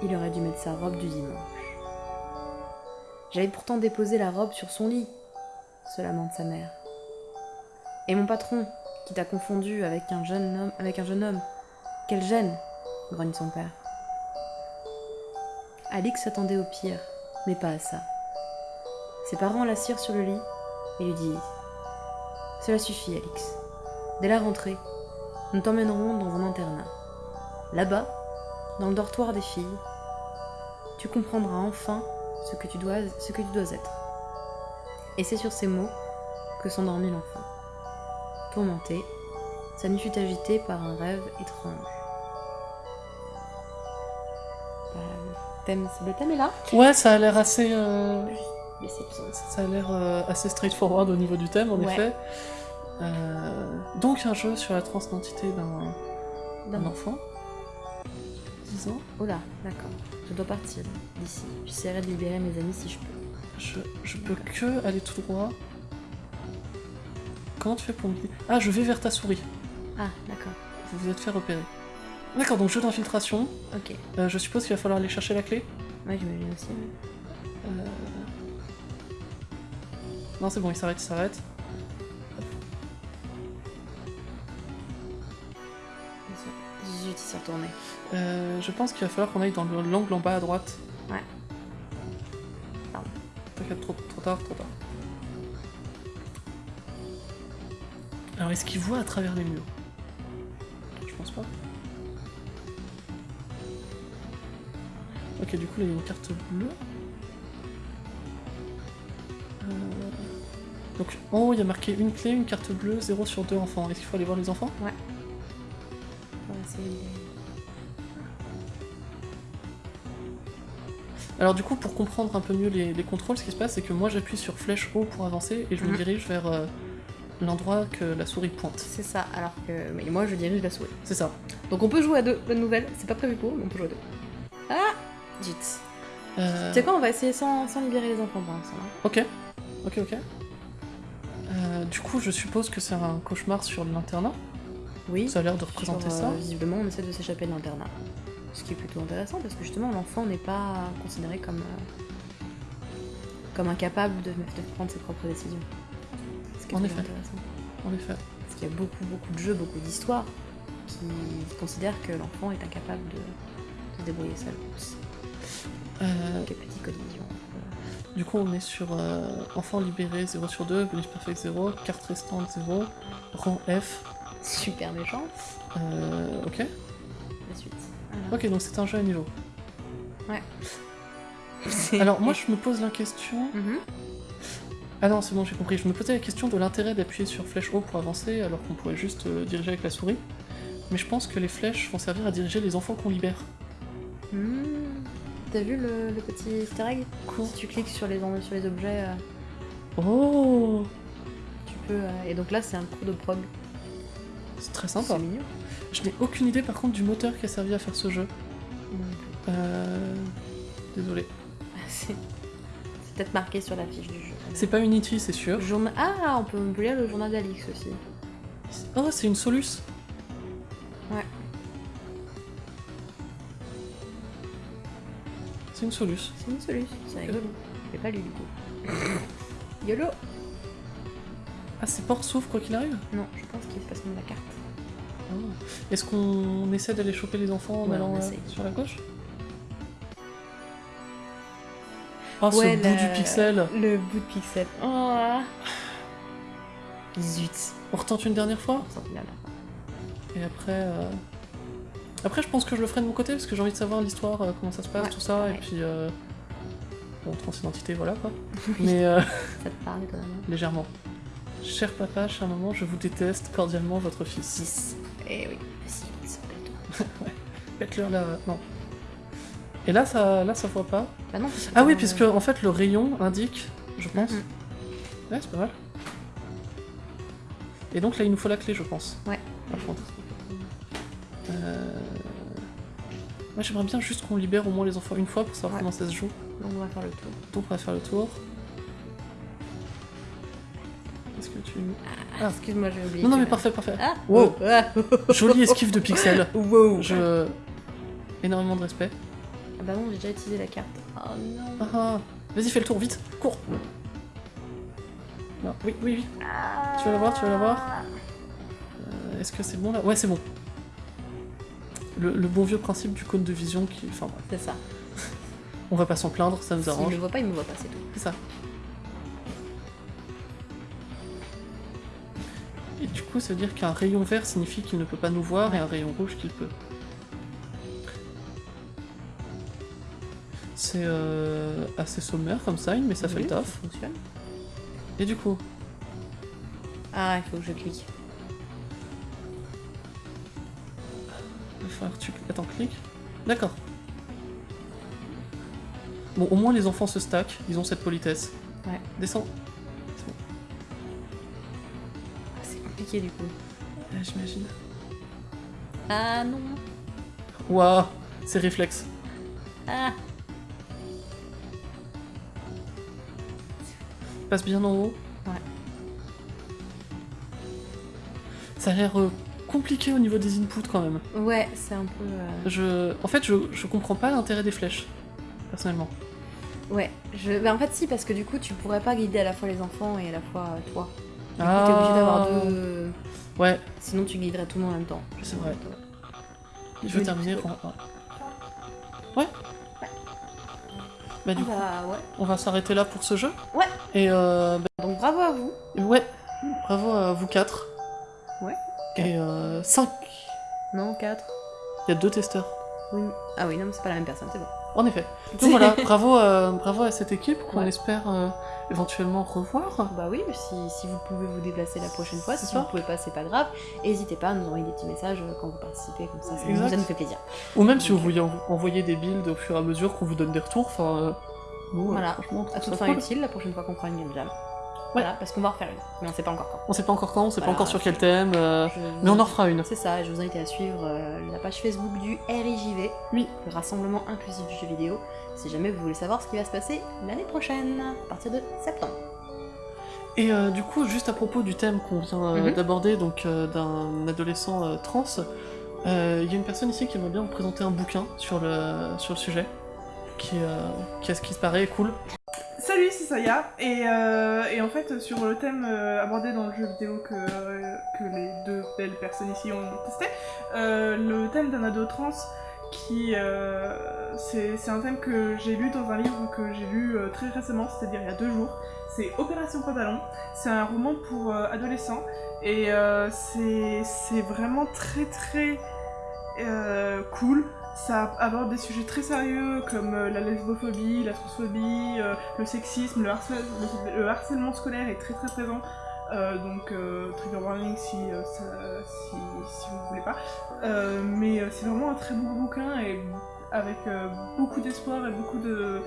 Il aurait dû mettre sa robe du dimanche. J'avais pourtant déposé la robe sur son lit, se lamente sa mère. Et mon patron, qui t'a confondu avec un jeune homme, avec un jeune homme, quelle gêne grogne son père. Alix s'attendait au pire, mais pas à ça. Ses parents l'assirent sur le lit et lui disent Cela suffit, Alix. Dès la rentrée, nous t'emmènerons dans un internat. Là-bas, dans le dortoir des filles, tu comprendras enfin ce que tu dois, ce que tu dois être. Et c'est sur ces mots que s'endormit l'enfant. Tourmenté, sa nuit fut agitée par un rêve étrange. Le, thème, le thème est là. Ouais, ça a l'air assez. euh, Ça a l'air euh, assez straightforward au niveau du thème, en Ouais. effet. Euh, donc, un jeu sur la transidentité d'un enfant. 10 ans. Oh là, d'accord. Je dois partir d'ici. J'essaierai de libérer mes amis si je peux. Je, je peux que aller tout droit. Comment tu fais pour me dire Ah, je vais vers ta souris. Ah, d'accord. Vous vous êtes fait repérer. D'accord, donc jeu d'infiltration. Ok. Euh, je suppose qu'il va falloir aller chercher la clé? Ouais, j'imagine aussi. Euh, Non, c'est bon, il s'arrête, il s'arrête. Zut, il s'est retourné. Euh, je pense qu'il va falloir qu'on aille dans le- l'angle en bas à droite. Ouais. Pardon. T'inquiète, trop, trop tard, trop tard. Alors, est-ce qu'il voit à travers les murs? Je pense pas. Ok, du coup, là, il y a une carte bleue. Donc, en haut, il y a marqué une clé, une carte bleue, 0 sur 2 enfants. Est-ce qu'il faut aller voir les enfants? De- Alors du coup, pour comprendre un peu mieux les, les contrôles, ce qui se passe, c'est que moi j'appuie sur flèche haut pour avancer et je me Mhm. dirige vers euh, l'endroit que la souris pointe. C'est ça, alors que mais moi je dirige la souris. C'est ça. Donc on peut jouer à deux, bonne nouvelle, c'est pas prévu pour, mais on peut jouer à deux. Ah Zut. Euh, Tu sais quoi, on va essayer sans, sans libérer les enfants pour l'instant. hein. Ok. Ok, ok. Euh, du coup, je suppose que c'est un cauchemar sur l'internat. Oui. Ça a l'air de représenter Sur, ça. euh, visiblement, on essaie de s'échapper de l'internat. Ce qui est plutôt intéressant parce que justement, l'enfant n'est pas considéré comme, euh, comme incapable de, de prendre ses propres décisions. Ce qui est En effet. intéressant. En effet. Parce qu'il y a beaucoup, beaucoup de jeux, beaucoup d'histoires qui considèrent que l'enfant est incapable de, de se débrouiller seul. Euh. Du coup, on est sur euh, enfant libéré 0 sur 2, bonus perfect 0, carte restante 0, rang F. Super méchant. Euh, ok. La suite. Ok, donc c'est un jeu à niveau. C'est- Alors moi, je me pose la question. Mhm. Ah non, c'est bon, j'ai compris. Je me posais la question de l'intérêt d'appuyer sur flèche haut pour avancer alors qu'on pourrait juste euh, diriger avec la souris. Mais je pense que les flèches vont servir à diriger les enfants qu'on libère. Hmm. T'as vu le, le petit easter egg Si tu cliques sur les, sur les objets, euh, Oh tu peux. euh, et donc là, c'est un cours de prog. C'est très sympa. C'est mignon. Je n'ai aucune idée par contre du moteur qui a servi à faire ce jeu. Non. Euh... Désolé. C'est peut-être marqué sur la fiche du jeu. C'est pas Unity, c'est sûr. Journa- Ah, on peut, on peut lire le journal d'Alix aussi. Oh, c'est une Solus. Ouais. C'est une Solus. C'est une solution, c'est rigolo. J'ai pas lu du coup. YOLO Ah, c'est port sauf quoi qu'il arrive? Non, je pense qu'il se passe comme la carte. Ah. Est-ce qu'on essaie d'aller choper les enfants en Ouais, allant on euh, sur la gauche? Oh, Ouais, ce bout du pixel Le bout de pixel. Oh. Zut. On retente une dernière fois? On s'en fout là, là. Et après... euh, Après, je pense que je le ferai de mon côté, parce que j'ai envie de savoir l'histoire, euh, comment ça se passe, Ouais, tout ça, pareil. et puis... Euh... Bon, transidentité, voilà, quoi. Mais euh, Ça te parle étonnamment. légèrement. Cher papa, cher maman, je vous déteste cordialement, votre fils. 6. Eh oui, c'est pas tout. Faites-leur la... Non. Et là, ça, là, ça voit pas. Bah non, Ah oui, puisque en fait, le rayon indique, je pense. Mhm. Ouais, c'est pas mal. Et donc là, il nous faut la clé, je pense. Ouais. Par contre. Euh... Moi, j'aimerais bien juste qu'on libère au moins les enfants une fois pour savoir Ouais. comment ça se joue. Donc on va faire le tour. Donc, on va faire le tour. Est-ce que tu... Ah. Excuse-moi, j'ai oublié. Non, non, mais parfait, parfait. Ah Wow. Ah Jolie esquive de pixels. Wow Je... Énormément de respect. Ah bah non, j'ai déjà utilisé la carte. Oh non Ah, ah. Vas-y, fais le tour, vite, cours. Non, oui, oui, oui. Tu vas la voir, tu vas la voir Euh, Est-ce que c'est bon là? Ouais, c'est bon. Le, le bon vieux principe du cône de vision qui. Enfin C'est ça. on va pas s'en plaindre, ça nous S'il arrange. me voit pas, il me voit pas, c'est tout. C'est ça. Et du coup, ça veut dire qu'un rayon vert signifie qu'il ne peut pas nous voir et un rayon rouge qu'il peut. C'est euh, assez sommaire comme ça, mais ça fait le taf. Ça fonctionne. Et du coup, Ah, il faut que je clique. Tu... Attends, clique. D'accord. Bon, au moins les enfants se stackent, ils ont cette politesse. Ouais. Descends. Ah, c'est compliqué du coup. Ouais, J'imagine. Ah non Waouh, c'est réflexe. Ah Passe bien en haut. Ouais. Ça a l'air euh, compliqué au niveau des inputs quand même. Ouais, c'est un peu. euh, Je... En fait, je, je comprends pas l'intérêt des flèches, personnellement. Ouais, je... bah, en fait, si, parce que du coup, tu pourrais pas guider à la fois les enfants et à la fois euh, toi. Du coup, t'es obligé d'avoir deux. Ouais, Sinon, tu guiderais tout le monde en même temps. C'est vrai. Je dis terminer rang 1. Ouais Bah du coup, Bah ouais. on va s'arrêter là pour ce jeu. Ouais. Et euh, bah, Donc bravo à vous. ouais, bravo à vous quatre. Ouais. Et euh, 5. Non, 4. Il y a deux testeurs. Oui. Ah oui, non, mais c'est pas la même personne, c'est bon. En effet. Donc voilà, bravo, euh, bravo à cette équipe qu'on Ouais. espère euh, éventuellement revoir. Bah oui, si, si vous pouvez vous déplacer la prochaine fois, si ça. vous pouvez pas, c'est pas grave. N'hésitez pas à nous envoyer des petits messages euh, quand vous participez, comme ça, ça, nous, Exact. ça nous fait plaisir. Ou même si vous voulez en- envoyer des builds au fur et à mesure qu'on vous donne des retours, enfin, euh, euh, Voilà. franchement, À toute fin cool. utile, la prochaine fois qu'on fera une game jam. Voilà, parce qu'on va en refaire une, mais on sait pas encore quand. On sait pas encore quand, on sait Voilà. pas encore sur quel thème, euh, Je mais on en refera une. C'est ça, je vous invite à suivre euh, la page Facebook du RIJV, Oui. le Rassemblement Inclusif du Jeu Vidéo, si jamais vous voulez savoir ce qui va se passer l'année prochaine, à partir de septembre. Et euh, du coup, juste à propos du thème qu'on vient Mhm. d'aborder, donc d'un adolescent trans, il y a une personne ici qui aimerait bien vous présenter un bouquin sur le, sur le sujet, qui, euh, qui, à ce qui se paraît, est cool. Salut, c'est Saya. Et, euh, et en fait, sur le thème euh, abordé dans le jeu vidéo que, euh, que les deux belles personnes ici ont testé, euh, le thème d'un ado trans, qui euh, c'est un thème que j'ai lu dans un livre que j'ai lu euh, très récemment, c'est-à-dire il y a deux jours. C'est Opération Pantalon. C'est un roman pour euh, adolescents et euh, c'est vraiment très très euh, cool. Ça aborde des sujets très sérieux comme euh, la lesbophobie, la transphobie, euh, le sexisme, le, harcèle- le- le harcèlement scolaire est très très présent. Euh, donc trigger warning si, vous voulez pas. Mais c'est vraiment un très beau bouquin et avec beaucoup d'espoir et beaucoup de,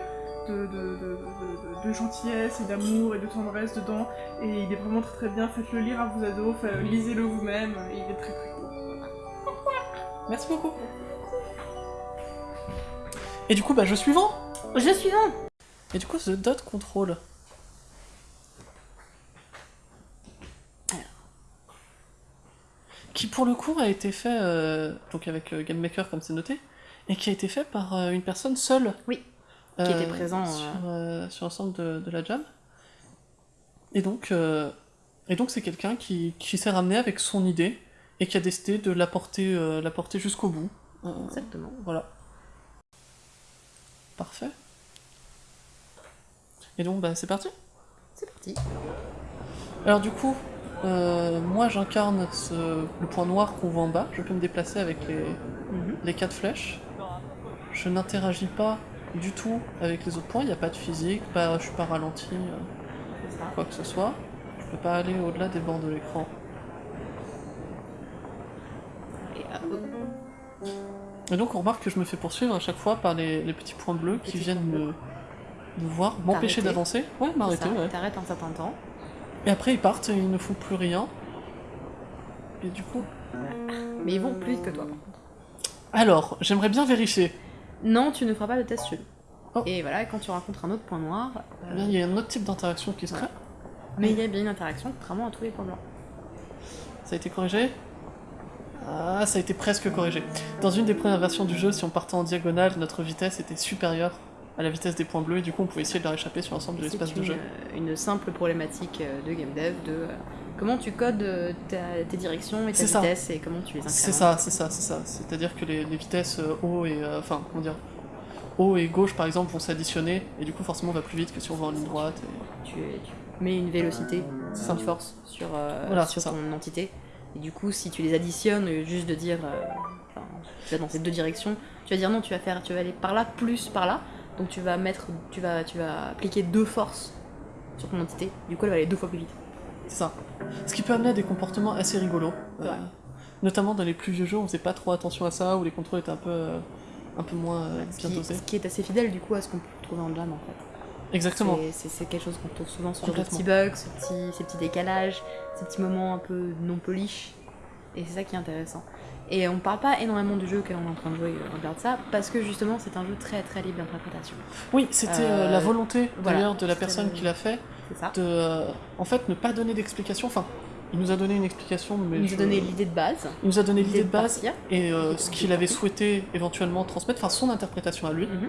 gentillesse et d'amour et de tendresse dedans. Et il est vraiment très très bien. Faites-le lire à vos ados, lisez-le vous-même. Il est très très cool. Merci beaucoup. Et du coup, bah, jeu suivant Jeu suivant Et du coup, The Dot Control. Qui pour le coup a été fait, euh, donc avec euh, Game Maker comme c'est noté, et qui a été fait par euh, une personne seule. Oui. Qui était présent, Sur, sur l'ensemble de, de la jam. Et donc, et donc c'est quelqu'un qui, qui s'est ramené avec son idée et qui a décidé de la porter, euh, la porter jusqu'au bout. Euh, Exactement. voilà. Parfait. Et donc, bah, c'est parti. C'est parti. Alors, du coup, euh, moi j'incarne le point noir qu'on voit en bas. Je peux me déplacer avec les, Mhm. les quatre flèches. Je n'interagis pas du tout avec les autres points. Il n'y a pas de physique, pas, je suis pas ralenti, euh, quoi que ce soit. Je peux pas aller au-delà des bords de l'écran. Et. Et donc, on remarque que je me fais poursuivre à chaque fois par les, les petits points bleus qui Petits viennent me, me voir, m'empêcher d'avancer. Ouais, m'arrêter, ça, ouais. T'arrêtes un certain temps. Et après, ils partent et ils ne font plus rien. Et du coup. Mais ils vont plus vite que toi. par contre. Alors, j'aimerais bien vérifier. Non, tu ne feras pas le test seul. Oh. Et voilà, quand tu rencontres un autre point noir, euh, Eh bien, il y a un autre type d'interaction qui se crée. mais il y a bien une interaction, contrairement à tous les points blancs. Ça a été corrigé? Ah, ça a été presque corrigé. Dans une des premières versions du jeu, si on partait en diagonale, notre vitesse était supérieure à la vitesse des points bleus, et du coup, on pouvait essayer de leur échapper sur l'ensemble de C'est l'espace de jeu. euh, une simple problématique euh, de game dev de euh, comment tu codes ta- tes directions et ta C'est ça. vitesse et comment tu les incrémentes. C'est ça, c'est ça, c'est ça. C'est-à-dire que les, les vitesses haut et. euh, Enfin, comment dire Haut et gauche, par exemple, vont s'additionner, et du coup, forcément, on va plus vite que si on va en ligne droite. et- Tu, tu mets une vélocité, C'est une force sur, euh, Voilà, sur c'est ça. ton entité. Et du coup, si tu les additionnes, juste de dire, euh, enfin, tu vas dans ces deux directions, tu vas dire non, tu vas faire, tu vas aller par là plus par là. Donc tu vas mettre, tu vas, tu vas appliquer deux forces sur ton entité. Du coup, elle va aller deux fois plus vite. C'est ça. Ce qui peut amener à des comportements assez rigolos. Ouais. Euh, notamment dans les plus vieux jeux, on faisait pas trop attention à ça, où les contrôles étaient un peu, euh, un peu moins bien dosés. ce qui est assez fidèle du coup à ce qu'on peut trouver en jam en fait. Exactement. C'est- quelque chose qu'on trouve souvent sur Complètement. petits bugs, ce petit, ces petits décalages, ces petits moments un peu non polish. Et c'est ça qui est intéressant. Et on parle pas énormément du jeu auquel on est en train de jouer euh, en dehors de ça, parce que justement c'est un jeu très très libre d'interprétation. Oui, c'était euh, Euh, la volonté voilà, d'ailleurs de la personne le- qui l'a fait, ça. de euh, en fait ne pas donner d'explication. Enfin, il nous a donné une explication, mais Il nous je- a donné l'idée de base, il nous a donné l'idée de base partir. et euh, ce qu'il avait souhaité éventuellement transmettre, enfin son interprétation à lui, Mhm.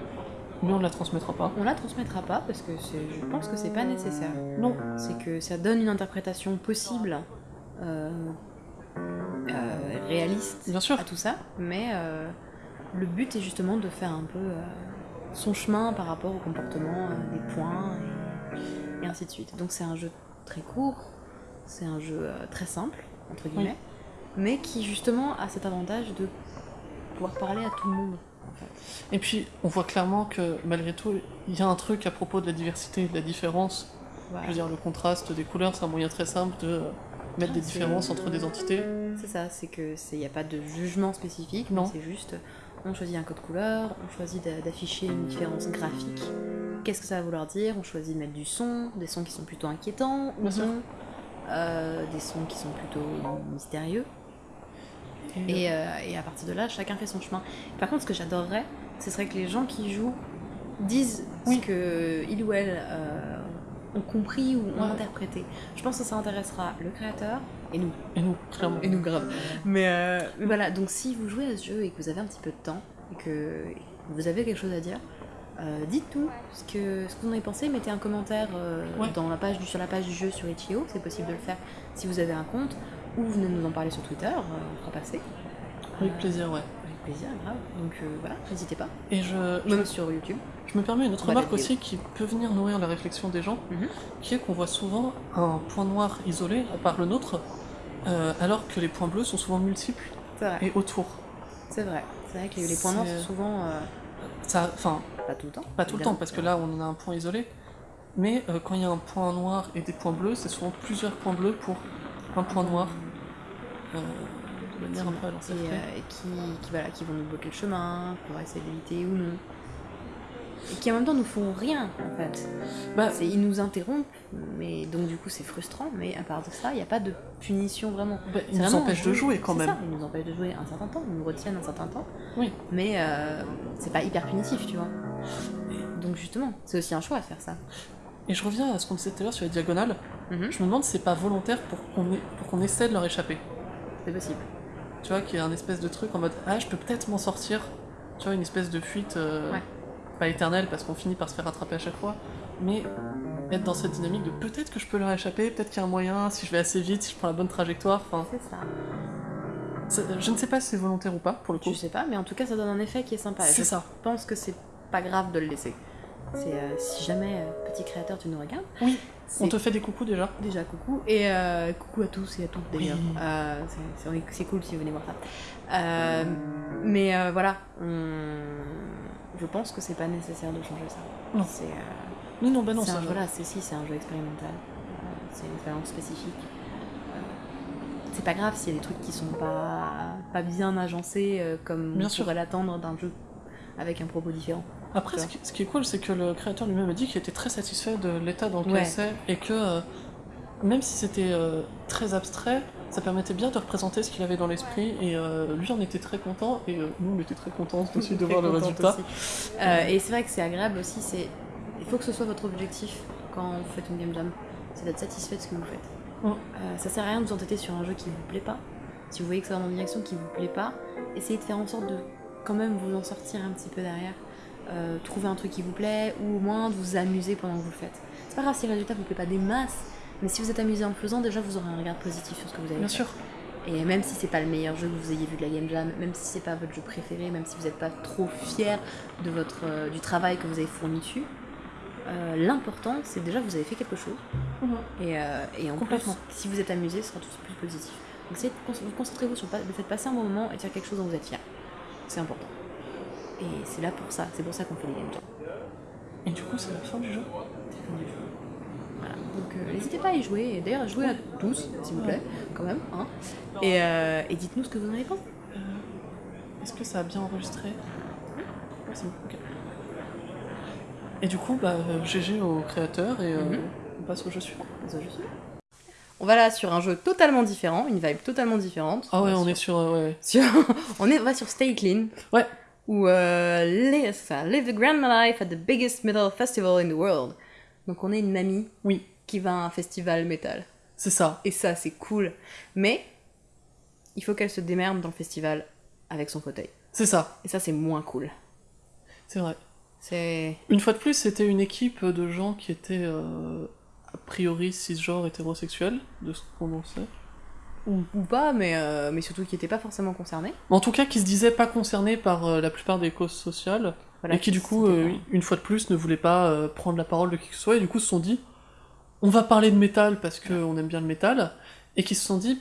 Mais on ne la transmettra pas. On la transmettra pas parce que je pense que c'est pas nécessaire. Non. C'est que ça donne une interprétation possible euh, euh, réaliste Bien sûr. à tout ça, mais euh, le but est justement de faire un peu son chemin par rapport au comportement des points et, et ainsi de suite. Donc c'est un jeu très court, c'est un jeu très simple, entre guillemets, mais qui justement a cet avantage de pouvoir parler à tout le monde. Et puis, on voit clairement que malgré tout, il y a un truc à propos de la diversité et de la différence. Je veux dire, le contraste des couleurs, c'est un moyen très simple de mettre Ah, des c'est- différences entre des entités. C'est ça, c'est que c'est y a pas de jugement spécifique, Non. c'est juste on choisit un code couleur, on choisit d'a- d'afficher une différence graphique. Qu'est-ce que ça va vouloir dire? On choisit de mettre du son, des sons qui sont plutôt inquiétants ou non, euh, des sons qui sont plutôt mystérieux. Et, euh, et à partir de là, chacun fait son chemin. Par contre, ce que j'adorerais, ce serait que les gens qui jouent disent Oui. ce que il ou elle euh, ont compris ou ont Ouais. interprété. Je pense que ça intéressera le créateur et nous. et nous, clairement. Et nous grave. Mais euh, voilà, donc si vous jouez à ce jeu et que vous avez un petit peu de temps et que vous avez quelque chose à dire, euh, dites-nous ce que, ce que vous en avez pensé. Mettez un commentaire euh, Ouais. dans la page sur la page du jeu sur Itch.io, c'est possible de le faire si vous avez un compte, ou venez nous en parler sur Twitter, euh, on fera passer. Avec plaisir, ouais. Avec plaisir, grave. Donc euh, voilà, n'hésitez pas. Et je, je, Même sur YouTube. je me permets une autre remarque aussi qui peut venir nourrir la réflexion des gens, Mhm. qui est qu'on voit souvent un point noir isolé, à part le nôtre, euh, alors que les points bleus sont souvent multiples vrai. et autour. C'est vrai. C'est vrai que les, points noirs sont souvent. euh, Ça, enfin, pas tout le temps. pas tout le temps, parce que là, on en a un point isolé. Mais quand il y a un point noir et des points bleus, c'est souvent plusieurs points bleus pour un point noir. Euh, de manière un peu à et, lancer euh, et qui, qui, voilà, qui vont nous bloquer le chemin, qu'on va essayer d'éviter ou non. Et qui en même temps nous font rien en fait. Bah, Ils nous interrompent, mais donc du coup c'est frustrant, mais à part de ça, il n'y a pas de punition vraiment. bah, ils nous empêchent de jouer quand même. Ça, ils nous empêchent de jouer un certain temps, ils nous retiennent un certain temps. Oui. Mais euh, c'est pas hyper punitif, tu vois. Donc justement, c'est aussi un choix de faire ça. Et je reviens à ce qu'on disait tout à l'heure sur les diagonales. Mhm. Je me demande si c'est pas volontaire pour qu'on essaie de leur échapper. C'est possible. Tu vois, qu'il y a un espèce de truc en mode Ah, je peux peut-être m'en sortir. Tu vois, une espèce de fuite, euh, Ouais. pas éternelle parce qu'on finit par se faire attraper à chaque fois, mais être dans cette dynamique de peut-être que je peux leur échapper, peut-être qu'il y a un moyen, si je vais assez vite, si je prends la bonne trajectoire. C'est ça. je ne sais pas si c'est volontaire ou pas pour le coup. Je sais pas, mais en tout cas ça donne un effet qui est sympa. C'est Je ça. pense que c'est pas grave de le laisser. C'est euh, si jamais euh, petit créateur tu nous regardes. Oui, On te fait des coucous déjà. déjà coucou et euh, coucou à tous et à toutes d'ailleurs. Oui. C'est- cool si vous venez voir ça. Mais voilà, on- je pense que c'est pas nécessaire de changer ça. Non. C'est Non, non, bah non, c'est ça un, voilà, c'est si c'est un jeu expérimental. C'est une expérience spécifique. C'est pas grave s'il y a des trucs qui sont pas, pas bien agencés comme Bien on sûr. pourrait l'attendre d'un jeu avec un propos différent. Après, ce qui, ce qui est cool, c'est que le créateur lui-même a dit qu'il était très satisfait de l'état dans lequel Ouais. c'est et que euh, même si c'était euh, très abstrait, ça permettait bien de représenter ce qu'il avait dans l'esprit et euh, lui en était très content et nous on était très contents aussi de voir le résultat. et c'est vrai que c'est agréable aussi, c'est il faut que ce soit votre objectif quand vous faites une game jam, c'est d'être satisfait de ce que vous faites. Mm. Ça sert à rien de vous entêter sur un jeu qui vous plaît pas. Si vous voyez que ça va dans une direction qui vous plaît pas, essayez de faire en sorte de quand même vous en sortir un petit peu derrière. Euh, trouver un truc qui vous plaît ou au moins de vous amuser pendant que vous le faites. C'est pas grave si le résultat vous plaît pas des masses, mais si vous êtes amusé en le faisant, déjà vous aurez un regard positif sur ce que vous avez Bien fait. sûr. Et même si c'est pas le meilleur jeu que vous ayez vu de la Game Jam, même si c'est pas votre jeu préféré, même si vous n'êtes pas trop fier de votre, euh, du travail que vous avez fourni dessus, euh, l'important c'est déjà que vous avez fait quelque chose. Et, euh, et en plus, si vous êtes amusé, ce sera tout plus positif. Donc essayez de vous concentrez-vous sur le fait de passer un bon moment et de faire quelque chose dont vous êtes fier. C'est important. Et c'est là pour ça, c'est pour ça qu'on fait les Game. Et du coup, c'est la fin du jeu. Voilà. Donc euh, n'hésitez pas à y jouer, et d'ailleurs jouez à tous, s'il vous plaît, quand même. Hein. Et, euh, et dites-nous ce que vous en avez pensé. Est-ce que ça a bien enregistré? Ouais, c'est bon. ok. Et du coup, bah, euh, GG au créateur et euh, Mhm. on passe au jeu suivant. On va là sur un jeu totalement différent, une vibe totalement différente. Ah ouais, on est sur. euh, ouais. sur- on est, on va sur Stay Clean. Ouais. Ou euh, ça, live the grand life at the biggest metal festival in the world. Donc on est une mamie Oui, qui va à un festival métal. c'est ça. Et ça, c'est cool. Mais il faut qu'elle se démerde dans le festival avec son fauteuil. C'est ça. Et ça, c'est moins cool. C'est vrai. C'est. Une fois de plus, c'était une équipe de gens qui étaient euh, a priori cisgenres hétérosexuels, de ce qu'on en sait. Ou, ou pas, mais, euh, mais surtout qui n'étaient pas forcément concernés. En tout cas, qui se disaient pas concernés par euh, la plupart des causes sociales, Voilà, et qui du coup, euh, une fois de plus, ne voulaient pas prendre la parole de qui que ce soit, et du coup se sont dit, on va parler de métal parce qu'on aime bien le métal, et qui se sont dit,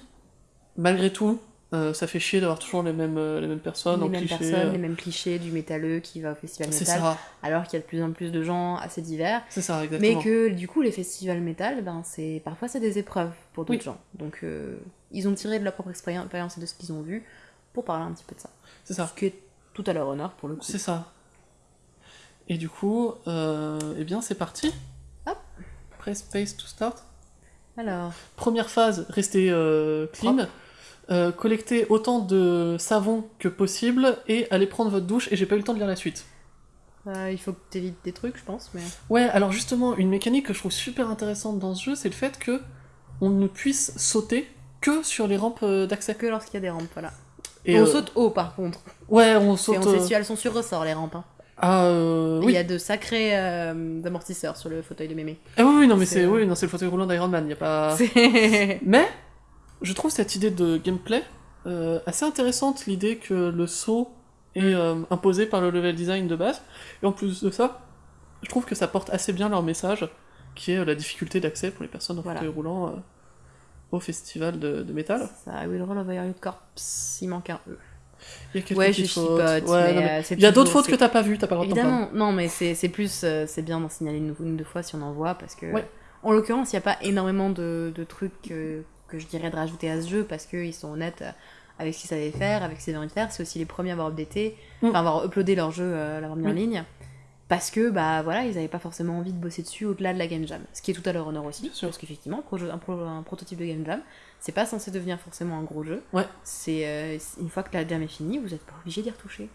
malgré tout, euh, ça fait chier d'avoir toujours les mêmes, euh, les mêmes personnes les mêmes cliché. personnes, euh, les mêmes clichés du métalleux qui va au festival c'est métal, ça, alors qu'il y a de plus en plus de gens assez divers. c'est ça, exactement. Mais que du coup, les festivals métal, ben, c'est parfois c'est des épreuves pour d'autres Oui. gens. Donc euh, ils ont tiré de leur propre expérience et de ce qu'ils ont vu pour parler un petit peu de ça. C'est ça. Ce qui est tout à leur honneur pour le coup. C'est ça. Et du coup, eh bien, c'est parti. Hop. Press space to start. Alors, Première phase, rester clean. Euh, collecter autant de savon que possible et aller prendre votre douche. Et j'ai pas eu le temps de lire la suite. euh, il faut que tu évites des trucs, je pense. Mais... Ouais, alors justement, une mécanique que je trouve super intéressante dans ce jeu, c'est le fait que on ne puisse sauter que sur les rampes euh, d'accès. Que lorsqu'il y a des rampes, voilà. Et on euh, saute haut par contre. Ouais, on Et saute. on sait si elles sont sur ressort, les rampes. hein. Ah, euh, Il oui. y a de sacrés euh, amortisseurs sur le fauteuil de mémé. Ah oui, oui, non, mais C'est- oui, non, le fauteuil roulant d'Iron Man. Y a pas. Mais je trouve cette idée de gameplay euh, assez intéressante, l'idée que le saut est euh, imposé par le level design de base. Et en plus de ça, je trouve que ça porte assez bien leur message, qui est euh, la difficulté d'accès pour les personnes en Voilà. fauteuil roulant euh, au festival de, de métal. Ça, will roll over your corpse, il manque un E. Il y a quelques Ouais, je petites fautes. chipote, Ouais, mais, non, mais c'est Il y a d'autres fautes que t'as pas vues, t'as pas le. Évidemment, non, mais c'est plus, c'est bien d'en signaler une, une ou deux fois si on en voit, parce que, Ouais. en l'occurrence, il n'y a pas énormément de, de trucs que je dirais de rajouter à ce jeu, parce qu'ils sont honnêtes euh, avec ce qu'ils savaient faire, avec ce qu'ils avaient envie de faire. C'est aussi les premiers à avoir updaté, Mm. enfin avoir uploadé leur jeu, euh, l'avoir mis en ligne, parce que, bah voilà, ils n'avaient pas forcément envie de bosser dessus au-delà de la Game Jam. Ce qui est tout à leur honneur aussi, Bien sûr. parce qu'effectivement, un, pro- un pro- un prototype de Game Jam, c'est pas censé devenir forcément un gros jeu. Ouais. C'est euh, une fois que la jam est finie, vous n'êtes pas obligé d'y retoucher.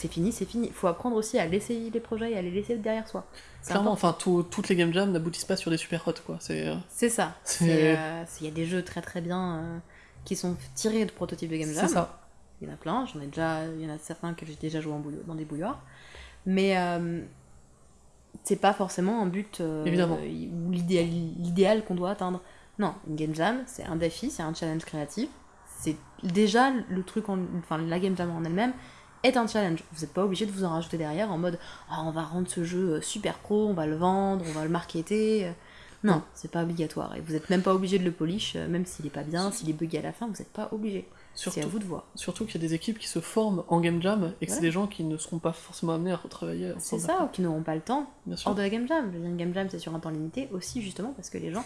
C'est fini, c'est fini. Il faut apprendre aussi à laisser les projets et à les laisser derrière soi. Clairement, important. enfin, tout- toutes les game jams n'aboutissent pas sur des super hot, quoi. C'est. euh, ça. C'est, euh, Il y a des jeux très très bien euh, qui sont tirés de prototypes de Game Jam. C'est ça. Il y en a plein, j'en ai déjà, il y en a certains que j'ai déjà joué en dans des bouilloires. Mais euh, c'est pas forcément un but Évidemment. ou l'idéal, l'idéal qu'on doit atteindre. Non, une game jam, c'est un défi, c'est un challenge créatif. C'est déjà le truc, en, enfin la game jam en elle-même est un challenge. Vous n'êtes pas obligé de vous en rajouter derrière en mode Ah, on va rendre ce jeu euh, super pro, on va le vendre, on va le marketer. Euh, Non, c'est pas obligatoire. Et vous n'êtes même pas obligé de le polish, euh, même s'il est pas bien, s'il est bugué à la fin, vous n'êtes pas obligé. C'est à vous de voir. surtout qu'il y a des équipes qui se forment en game jam et que c'est des gens qui ne seront pas forcément amenés à retravailler. C'est ça, ou qui n'auront pas le temps Bien sûr. hors de la game jam. Une game jam, c'est sur un temps limité aussi, justement, parce que les gens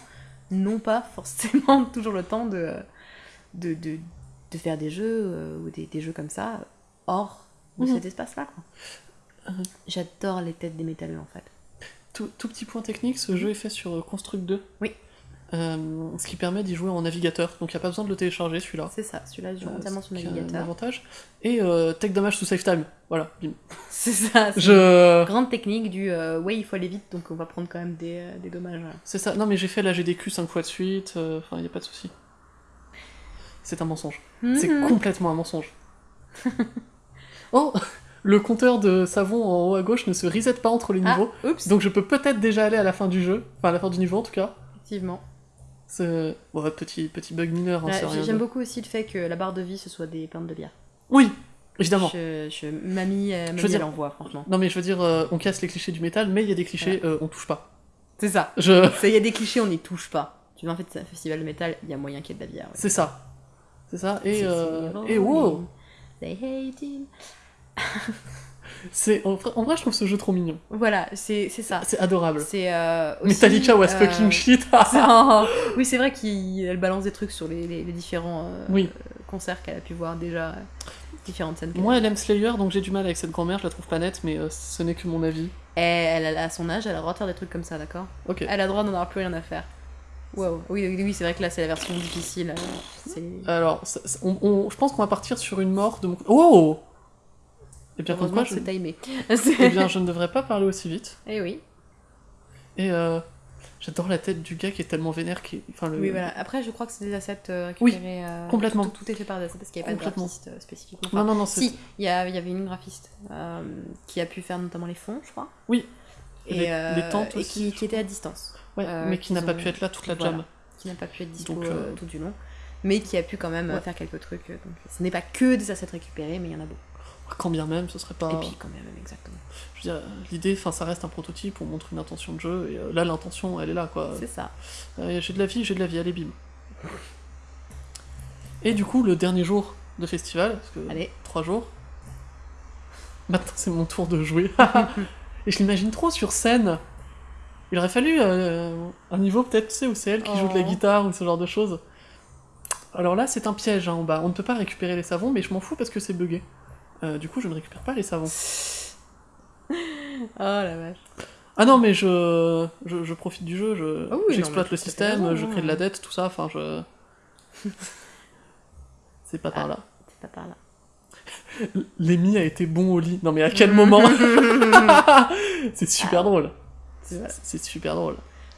n'ont pas forcément toujours le temps de, de, de, de faire des jeux euh, ou des, des jeux comme ça hors de Mhm. cet espace-là. quoi. Euh. J'adore les têtes des métalleux, en fait. Tout, tout petit point technique, ce jeu est fait sur euh, Construct 2. Mhm. Oui. Euh, ce qui permet d'y jouer en navigateur, donc il n'y a pas besoin de le télécharger celui-là. C'est ça, celui-là, je joue Euh, entièrement ce sur est un navigateur. avantage. Et euh, Tech Damage sous Save Time. Voilà. bim. C'est ça, c'est Je... une grande technique du euh, ouais, il faut aller vite, donc on va prendre quand même des, euh, des dommages. C'est ça. Non mais j'ai fait la GDQ 5 fois de suite, euh, enfin il n'y a pas de souci. C'est un mensonge. C'est Mhm. complètement un mensonge. oh Le compteur de savon en haut à gauche ne se reset pas entre les Ah, niveaux. Donc je peux peut-être déjà aller à la fin du jeu, enfin à la fin du niveau en tout cas. effectivement. C'est ouais, petit, petit bug mineur, hein, c'est rien J'aime de- beaucoup aussi le fait que la barre de vie ce soit des pintes de bière. Oui, évidemment. Je, je, mamie, euh, mamie veux dire- elle envoie, franchement. Non mais je veux dire, euh, on casse les clichés du métal, mais il y a des clichés, euh, on touche pas. C'est ça. Je... Il y a des clichés, on n'y touche pas. Tu vas en fait un festival de métal, il y a moyen qu'il y ait de la bière. ouais. C'est ça. C'est ça. Et, C'est- c'est et wow. They hate him. C'est en, vrai- en vrai, je trouve ce jeu trop mignon. Voilà, c'est c'est ça. C'est adorable. C'est euh, Metallica was euh, fucking shit. un- Oui, c'est vrai qu'elle balance des trucs sur les, les- les différents euh, Oui. concerts qu'elle a pu voir déjà, différentes scènes. Moi, a- elle aime Slayer, donc j'ai du mal avec cette grand-mère, je la trouve pas nette, mais ce n'est que mon avis. Et elle, elle, à son âge, elle a le droit de faire des trucs comme ça, d'accord? Ok. Elle a le droit d'en avoir plus rien à faire. Wow. Oui, oui, oui, c'est vrai que là, c'est la version difficile. euh. Alors, ça- ça- on- on- je pense qu'on va partir sur une mort de mon... Oh Eh bien, quoi, que je... c'est timé. eh bien, je ne devrais pas parler aussi vite. Eh oui. Et euh, j'adore la tête du gars qui est tellement vénère qui... Enfin, le... Oui, voilà. Après, je crois que c'est des assets euh, Oui, récupérés. euh, complètement. Tout, tout est fait par des assets parce qu'il n'y avait pas de graphiste spécifiquement. Non, Enfin, non, non, c'est... si, il y, avait une graphiste euh, qui a pu faire notamment les fonds, je crois. Oui. Et, Les- les tentes et aussi, qui, qui était à distance. Ouais, euh, mais qui n'a pas ont- pu être là toute la voilà. jam. Qui n'a pas pu être dispo Donc, euh, euh, tout du long. mais qui a pu quand même Ouais. faire quelques trucs. Donc, ce n'est pas que des assets récupérés, mais il y en a beaucoup. Quand bien même, ce serait pas. Et puis quand même, exactement. Je veux dire, l'idée, enfin, ça reste un prototype, on montre une intention de jeu, et là, l'intention, elle est là, quoi. C'est ça. J'ai de la vie, j'ai de la vie, allez, bim. Et du coup, le dernier jour de festival, parce que Allez. trois jours, maintenant c'est mon tour de jouer. et je l'imagine trop sur scène. Il aurait fallu euh, un niveau peut-être, tu sais, où c'est elle qui joue de la Oh. guitare ou ce genre de choses. Alors là, c'est un piège hein, en bas. On ne peut pas récupérer les savons, mais je m'en fous parce que c'est bugué. Euh, du coup, je ne récupère pas les savons. Oh la vache. Ah non, mais je, je, je profite du jeu, je, Ah oui, j'exploite le système, raison, je hein. crée de la dette, tout ça, enfin je... C'est pas par là. C'est pas par là. L'Emi a été bon au lit. Non mais à quel moment C'est super drôle. C'est super drôle.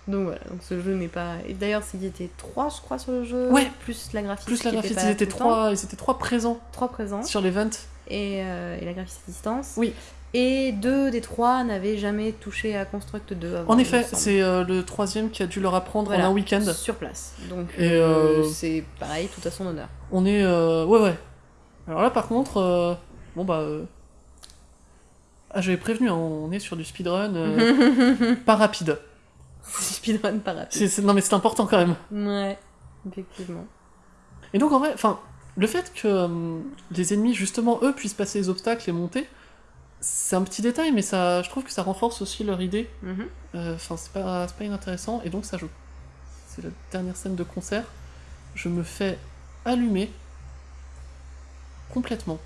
Donc voilà, donc ce jeu n'est pas. Et d'ailleurs, s'ils étaient trois, je crois, sur le jeu. Ouais. Plus la graphiste. Plus la était graphiste, ils étaient, trois, ils étaient trois présents Trois présents. sur l'event. Et, euh, et la graphiste à distance. Oui. Et deux des trois n'avaient jamais touché à Construct 2 avant. En il effet, c'est euh, le troisième qui a dû leur apprendre Voilà, en un week-end. Sur place. Donc euh, c'est pareil, tout à son honneur. On est... Ouais, ouais. Alors là, par contre, bon bah... Ah, j'avais prévenu, hein, on est sur du speedrun euh, pas rapide. Speedrun pas rapide. C'est- c'est- Non mais c'est important quand même. Ouais, effectivement. Et donc en vrai, enfin, le fait que euh, les ennemis, justement, eux, puissent passer les obstacles et monter, c'est un petit détail, mais ça, je trouve que ça renforce aussi leur idée. Mhm. Euh, Enfin, c'est pas, c'est pas inintéressant. Et donc ça joue. C'est la dernière scène de concert. Je me fais allumer complètement.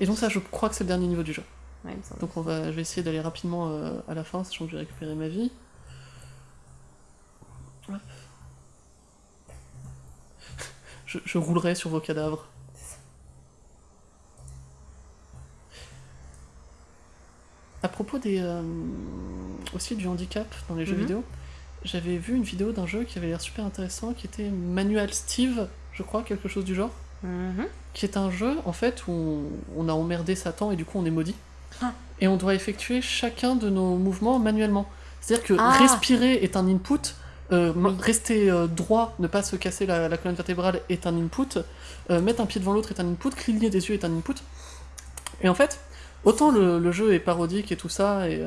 Et donc ça, je crois que c'est le dernier niveau du jeu. Ouais, il me semble. Donc on va, je vais essayer d'aller rapidement euh, à la fin, sachant que je vais récupérer ma vie. Hop. Je, je roulerai sur vos cadavres. À propos des euh, aussi du handicap dans les jeux Mhm. vidéo, j'avais vu une vidéo d'un jeu qui avait l'air super intéressant, qui était Manual Steve, je crois, quelque chose du genre Mhm. qui est un jeu en fait où on, a emmerdé Satan et du coup on est maudit. Ah. Et on doit effectuer chacun de nos mouvements manuellement. C'est-à-dire que Ah. respirer est un input, euh, Oui. rester euh, droit, ne pas se casser la, la colonne vertébrale est un input, euh, mettre un pied devant l'autre est un input, cligner des yeux est un input. Et en fait, autant le, le jeu est parodique et tout ça, et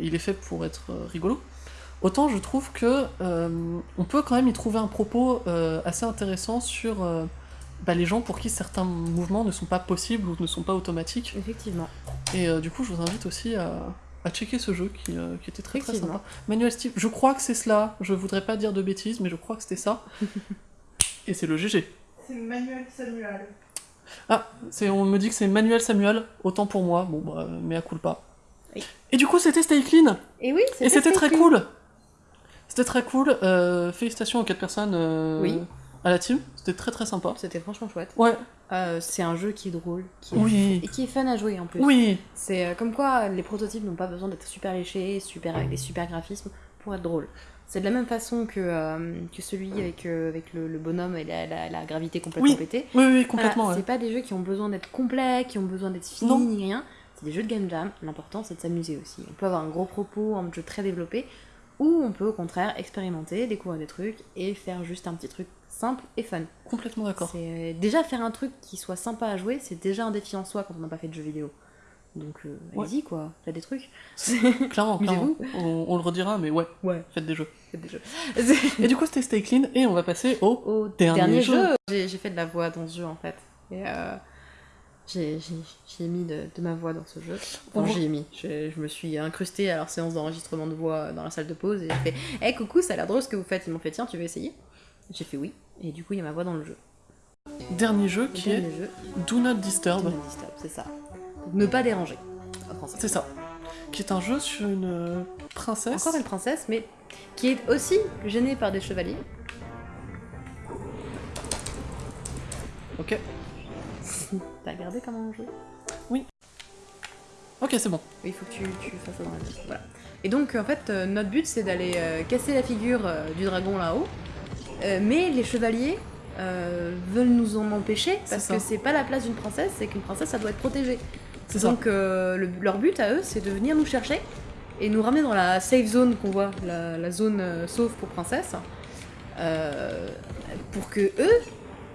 il est fait pour être rigolo, autant je trouve que on peut quand même y trouver un propos assez intéressant sur bah, les gens pour qui certains mouvements ne sont pas possibles ou ne sont pas automatiques. Effectivement. Et euh, du coup, je vous invite aussi à, à checker ce jeu qui, euh, qui était très très sympa. Manuel Steve, je crois que c'est cela, je voudrais pas dire de bêtises, mais je crois que c'était ça. et c'est le GG. C'est Manuel Samuel. C'est, on me dit que c'est Manuel Samuel, autant pour moi, bon bah, mais à culpa. Oui. Et du coup, c'était Stay Clean, Et oui, et c'était très cool. C'était très cool. euh, félicitations aux quatre personnes euh, Oui. À la team, c'était très très sympa. C'était franchement chouette. Ouais, Euh, c'est un jeu qui est drôle, qui est- oui, et qui est fun à jouer en plus. oui, C'est euh, comme quoi les prototypes n'ont pas besoin d'être super léchés, super avec des super graphismes pour être drôles. C'est de la même façon que, euh, que celui avec, avec le, le bonhomme et la, la- la gravité complètement Oui, pétée. oui, oui, Voilà, complètement. ouais. C'est pas des jeux qui ont besoin d'être complets, qui ont besoin d'être finis, Non. ni rien. C'est des jeux de game jam. L'important, c'est de s'amuser aussi. On peut avoir un gros propos, un jeu très développé, ou on peut au contraire expérimenter, découvrir des trucs et faire juste un petit truc simple et fun. Complètement d'accord. C'est déjà faire un truc qui soit sympa à jouer, c'est déjà un défi en soi quand on n'a pas fait de jeux vidéo. Donc euh, Ouais. allez-y quoi, faites des trucs. Clairement, clairement. On, on le redira, mais ouais, Ouais, faites des jeux. faites des jeux. Et du coup, c'était Stay Clean, et on va passer au. Au Dernier dernier, jeu. jeu, j'ai j'ai fait de la voix dans ce jeu en fait. Et euh, j'ai j'ai- j'ai mis de, de ma voix dans ce jeu. Enfin, voit- j'y ai mis. Je, je me suis incrustée à leur séance d'enregistrement de voix dans la salle de pause et j'ai fait Hé coucou, ça a l'air drôle ce que vous faites. Ils m'ont fait Tiens, tu veux essayer? J'ai fait oui. Et du coup, il y a ma voix dans le jeu. Dernier jeu qui est jeu, Do Not Disturb. C'est ça. Ne pas déranger. En français. C'est ça. Qui est un jeu sur une euh, princesse. Encore une princesse, mais qui est aussi gênée par des chevaliers. Ok. T'as regardé comment on joue? Ok, c'est bon. Il faut que tu, tu fasses ça dans la vie. Voilà. Et donc, en fait, euh, notre but, c'est d'aller euh, casser la figure euh, du dragon là-haut. Mais les chevaliers veulent nous en empêcher parce que c'est pas la place d'une princesse, c'est qu'une princesse, ça doit être protégée. C'est. Donc, le- leur but à eux, c'est de venir nous chercher et nous ramener dans la safe zone qu'on voit, la, la zone sauf pour princesse. pour que eux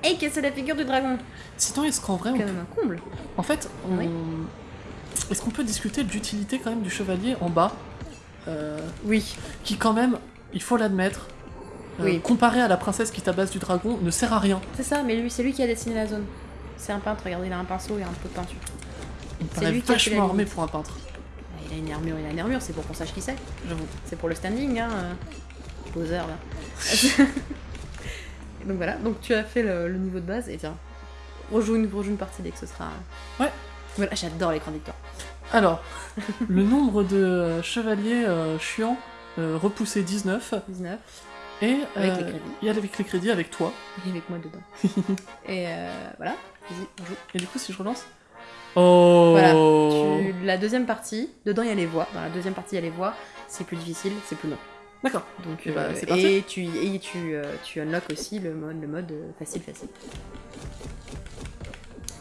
aient cassé la figure du dragon. Sinon, est-ce qu'en vrai, C'est on quand même un comble. En fait, on- Oui. est-ce qu'on peut discuter de l'utilité quand même du chevalier en bas euh, Oui. Qui quand même, il faut l'admettre, euh, Oui. comparé à la princesse qui tabasse du dragon, ne sert à rien. C'est ça, mais lui, c'est lui qui a dessiné la zone. C'est un peintre, regardez, il a un pinceau et un pot de peinture. Il paraît lui qui a fait vachement armé pour un peintre, Ah, Il a une armure, il a une armure, c'est pour qu'on sache qui c'est. j'avoue. C'est pour le standing, hein. euh, Poseur, là. Donc voilà, donc tu as fait le, le niveau de base, et tiens, rejoue une, rejoue une partie dès que ce sera... Ouais. Voilà, j'adore l'écran victoire. Alors, le nombre de euh, chevaliers euh, chiants euh, repoussé 19, 19, et Avec euh, les crédits. et avec les crédits avec toi. et avec moi dedans. et euh, voilà, vas-y, on joue. Et du coup, si je relance Oh Voilà, Tu- La deuxième partie, dedans il y a les voix, dans la deuxième partie il y a les voix, c'est plus difficile, c'est plus long. D'accord. Donc, Eh bah, euh, c'est parti. et tu, et tu, euh, tu unlock aussi le mode, le mode euh, facile facile.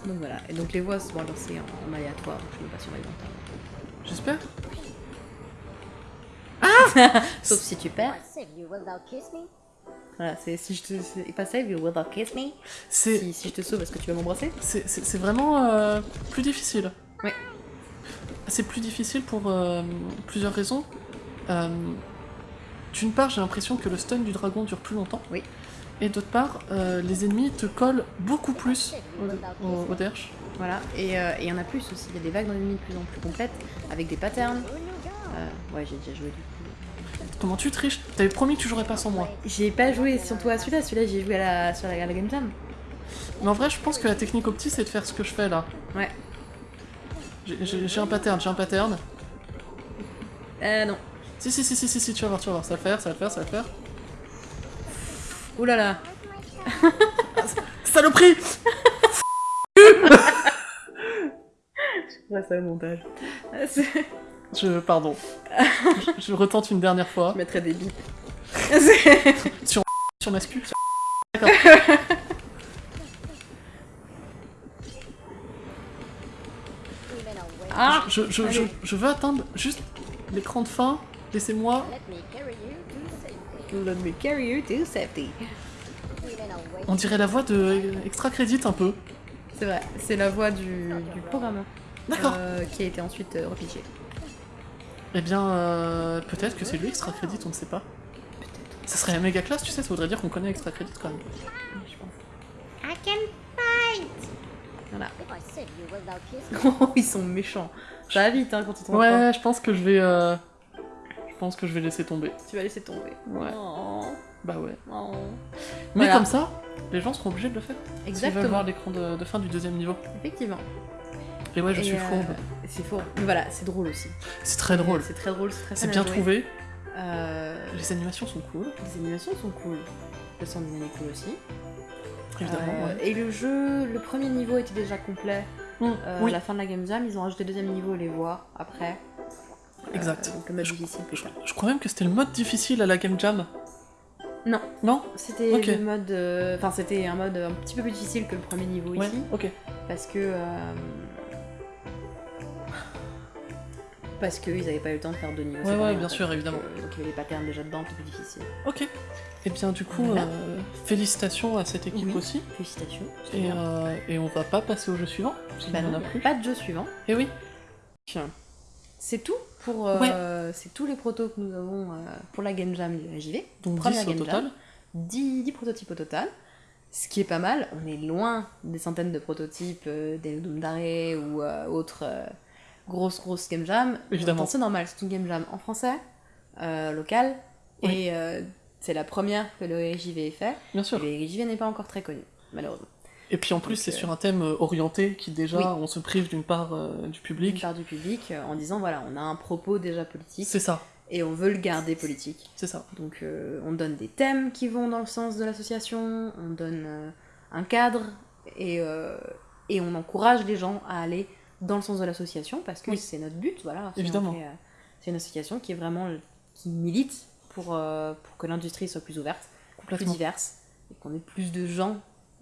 Donc voilà, et donc les voix sont lancées en, en aléatoire, donc je ne pas entendre. J'espère. Sauf si tu perds. Save you, will thou kiss me? Voilà, c'est si je te. C'est pas save, you will kiss me. C'est Si, si je te sauve, est-ce que tu vas m'embrasser? C'est- vraiment euh, plus difficile. Ouais. C'est plus difficile pour euh, plusieurs raisons. Euh, D'une part, j'ai l'impression que le stun du dragon dure plus longtemps. Oui. Et d'autre part, euh, les ennemis te collent beaucoup plus au, au, au derche. Voilà, et euh, il y en a plus aussi, il y a des vagues d'ennemis de plus en plus complètes, avec des patterns. Euh, ouais, j'ai déjà joué du coup. Comment tu triches? T'avais promis que tu jouerais pas sans moi. J'ai pas joué surtout à celui-là, celui-là j'ai joué à la, sur la, à la Game Jam. Mais en vrai, je pense que la technique opti, c'est de faire ce que je fais là. Ouais. J'ai un pattern, j'ai un pattern. Euh, non. Si, si, si, si, si, si, tu vas voir, tu vas voir. Ça va le faire, ça va le faire, ça va le faire. Ouh là là. Saloperie Ouais, ça au montage. Je, pardon. je, je retente une dernière fois. Je mettrais des bips. Sur ma scu. sur- D'accord. Ah Je, je, je, je veux atteindre juste l'écran de fin. Laissez-moi. Let me carry you to safety. Let me carry you to safety. Feeling away. On dirait la voix de Extra Credit un peu. C'est vrai, c'est la voix du, du programmeur. D'accord. euh, qui a été ensuite euh. Eh bien, euh, peut-être que c'est lui Extra Credit, on ne sait pas. Ça serait la méga classe, tu sais, ça voudrait dire qu'on connaît Extra Credit quand même. Je pense. I can fight! Voilà. Oh, ils sont méchants. Ça va vite hein, quand ils t'en Ouais, je pense que je vais. Euh, Je pense que je vais laisser tomber. Tu vas laisser tomber. Ouais. Oh, Bah ouais. oh. Mais Voilà. comme ça, les gens seront obligés de le faire. S'ils veulent Exactement. voir l'écran de, de fin du deuxième niveau. Effectivement. Et ouais, je Et, suis euh, fourbe. C'est faux. Mais voilà, c'est drôle aussi. C'est très drôle. C'est très drôle, c'est très C'est à bien jouer. trouvé. Euh, Les animations sont cool, les animations sont cool. Le sound est cool aussi. évidemment. Euh, ouais. Et le jeu, le premier niveau était déjà complet. Hum, Euh, oui, À la fin de la Game Jam, ils ont rajouté le deuxième niveau, les voix, après. Exact. Euh, le mode Je- difficile, Je, je crois même que c'était le mode difficile à la Game Jam. Non. Non C'était le mode. euh, Enfin, c'était un mode un petit peu plus difficile que le premier niveau Ouais, ici. ok. Parce que. euh, Parce qu'ils n'avaient pas eu le temps de faire deux niveaux. Ouais, ouais, en bien sûr, évidemment. Donc, euh, donc il y avait des patterns déjà dedans, c'est plus difficile. Ok. Et bien, du coup, Voilà. euh, félicitations à cette équipe Oui. aussi. Félicitations. Et, euh, et on va pas passer au jeu suivant, parce Bah en non, a plus. pas de jeu suivant. Et oui. C'est tout? Pour. euh, C'est tous les protos que nous avons euh, pour la Game Jam de la JV. Donc Première 10 au Game total. Jam. 10, 10 prototypes au total. Ce qui est pas mal, on est loin des centaines de prototypes euh, des Doom d'arrêt ou euh, autres euh, grosses grosses game jam. Évidemment. C'est normal, c'est une game jam en français, locale, Oui. et c'est la première que le ait fait. Bien Et sûr. le RJV n'est pas encore très connu, malheureusement. Et puis en plus, c'est euh, sur un thème euh, orienté qui déjà, Oui. on se prive d'une part euh, du public. part du public euh, en disant voilà, on a un propos déjà politique C'est ça, et on veut le garder politique. c'est ça. Donc on donne des thèmes qui vont dans le sens de l'association, on donne un cadre et, et on encourage les gens à aller dans le sens de l'association parce que Oui. c'est notre but, voilà. Évidemment. c'est une association qui est vraiment qui milite pour, pour que l'industrie soit plus ouverte, plus diverse et qu'on ait plus de gens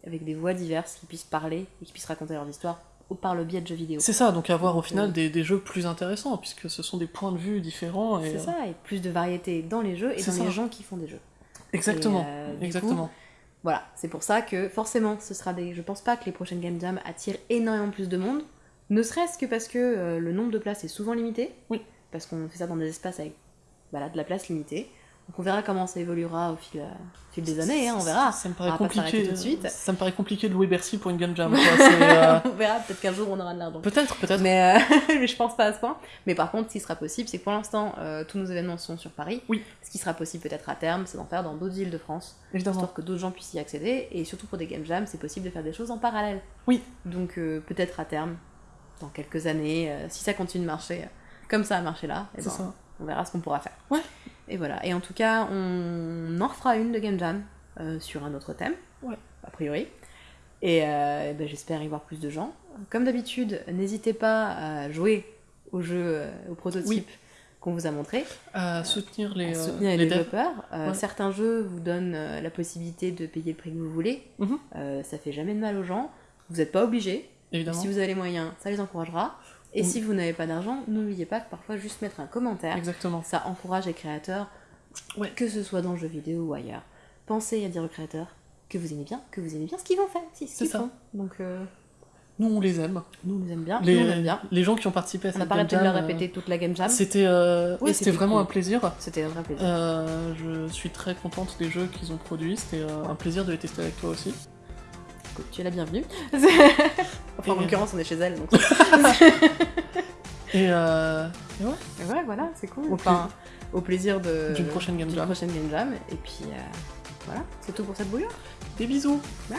avec des voix diverses qui puissent parler et qui puissent raconter leur histoire au- par le biais de jeux vidéo. C'est ça, donc avoir au final des, des jeux plus intéressants, puisque ce sont des points de vue différents. C'est euh, ça, et plus de variété dans les jeux et dans ça. les gens qui font des jeux. Exactement, euh, coup, exactement. Voilà, c'est pour ça que forcément, ce sera des. Je pense pas que les prochaines Game Jam attirent énormément plus de monde, ne serait-ce que parce que euh, le nombre de places est souvent limité. Oui. Parce qu'on fait ça dans des espaces avec voilà, de la place limitée. Donc on verra comment ça évoluera au fil, euh, au fil des années, hein, on verra. Ça me paraît compliqué. tout de suite. Ça me paraît compliqué de louer Bercy pour une Game Jam. quoi. Euh, on verra, peut-être qu'un jour on aura de l'argent. Peut-être, peut-être. Mais, euh, mais je pense pas à ce point. Mais par contre, ce qui sera possible, c'est que pour l'instant, euh, tous nos événements sont sur Paris. Oui. Ce qui sera possible peut-être à terme, c'est d'en faire dans d'autres villes de France, Évidemment. histoire que d'autres gens puissent y accéder. Et surtout pour des game jams, c'est possible de faire des choses en parallèle. Oui. Donc peut-être à terme, dans quelques années, si ça continue de marcher comme ça a marché là, eh C'est ben, on verra ce qu'on pourra faire. Ouais. Et voilà. Et en tout cas, on en refera une de game jam euh, sur un autre thème. Ouais. A priori. Et, euh, ben, j'espère y voir plus de gens. Comme d'habitude, n'hésitez pas à jouer au jeu, euh, au prototype qu'on vous a montré, À soutenir les, à soutenir les, les devs. développeurs. Ouais. Certains jeux vous donnent la possibilité de payer le prix que vous voulez. Mhm. Euh, ça fait jamais de mal aux gens. Vous n'êtes pas. Évidemment. Si vous avez les moyens, ça les encouragera. Et Oui. si vous n'avez pas d'argent, n'oubliez pas que parfois juste mettre un commentaire, Exactement. ça encourage les créateurs, Ouais. que ce soit dans le jeu vidéo ou ailleurs. Pensez à dire aux créateurs que vous aimez bien, que vous aimez bien ce qu'ils vont faire, si, ce qu'ils font. Donc euh, Nous, on les aime. nous on les aime bien, Les, nous on aime bien. les gens qui ont participé à On cette n'a pas Game arrêté de le Jam, euh, répéter toute la game jam. C'était euh, Oui, c'était c'était vraiment cool. un plaisir. C'était un vrai plaisir. Euh, je suis très contente des jeux qu'ils ont produits. C'était euh, un plaisir de les tester avec toi aussi. Tu es la bienvenue. enfin, en l'occurrence, on est chez elle, donc. Et, euh, et ouais, Et ouais, voilà, c'est cool. Au Enfin, au plaisir de D'une prochaine game jam. prochaine game jam. Et puis euh, voilà, c'est tout pour cette bouillon. des bisous. Bye.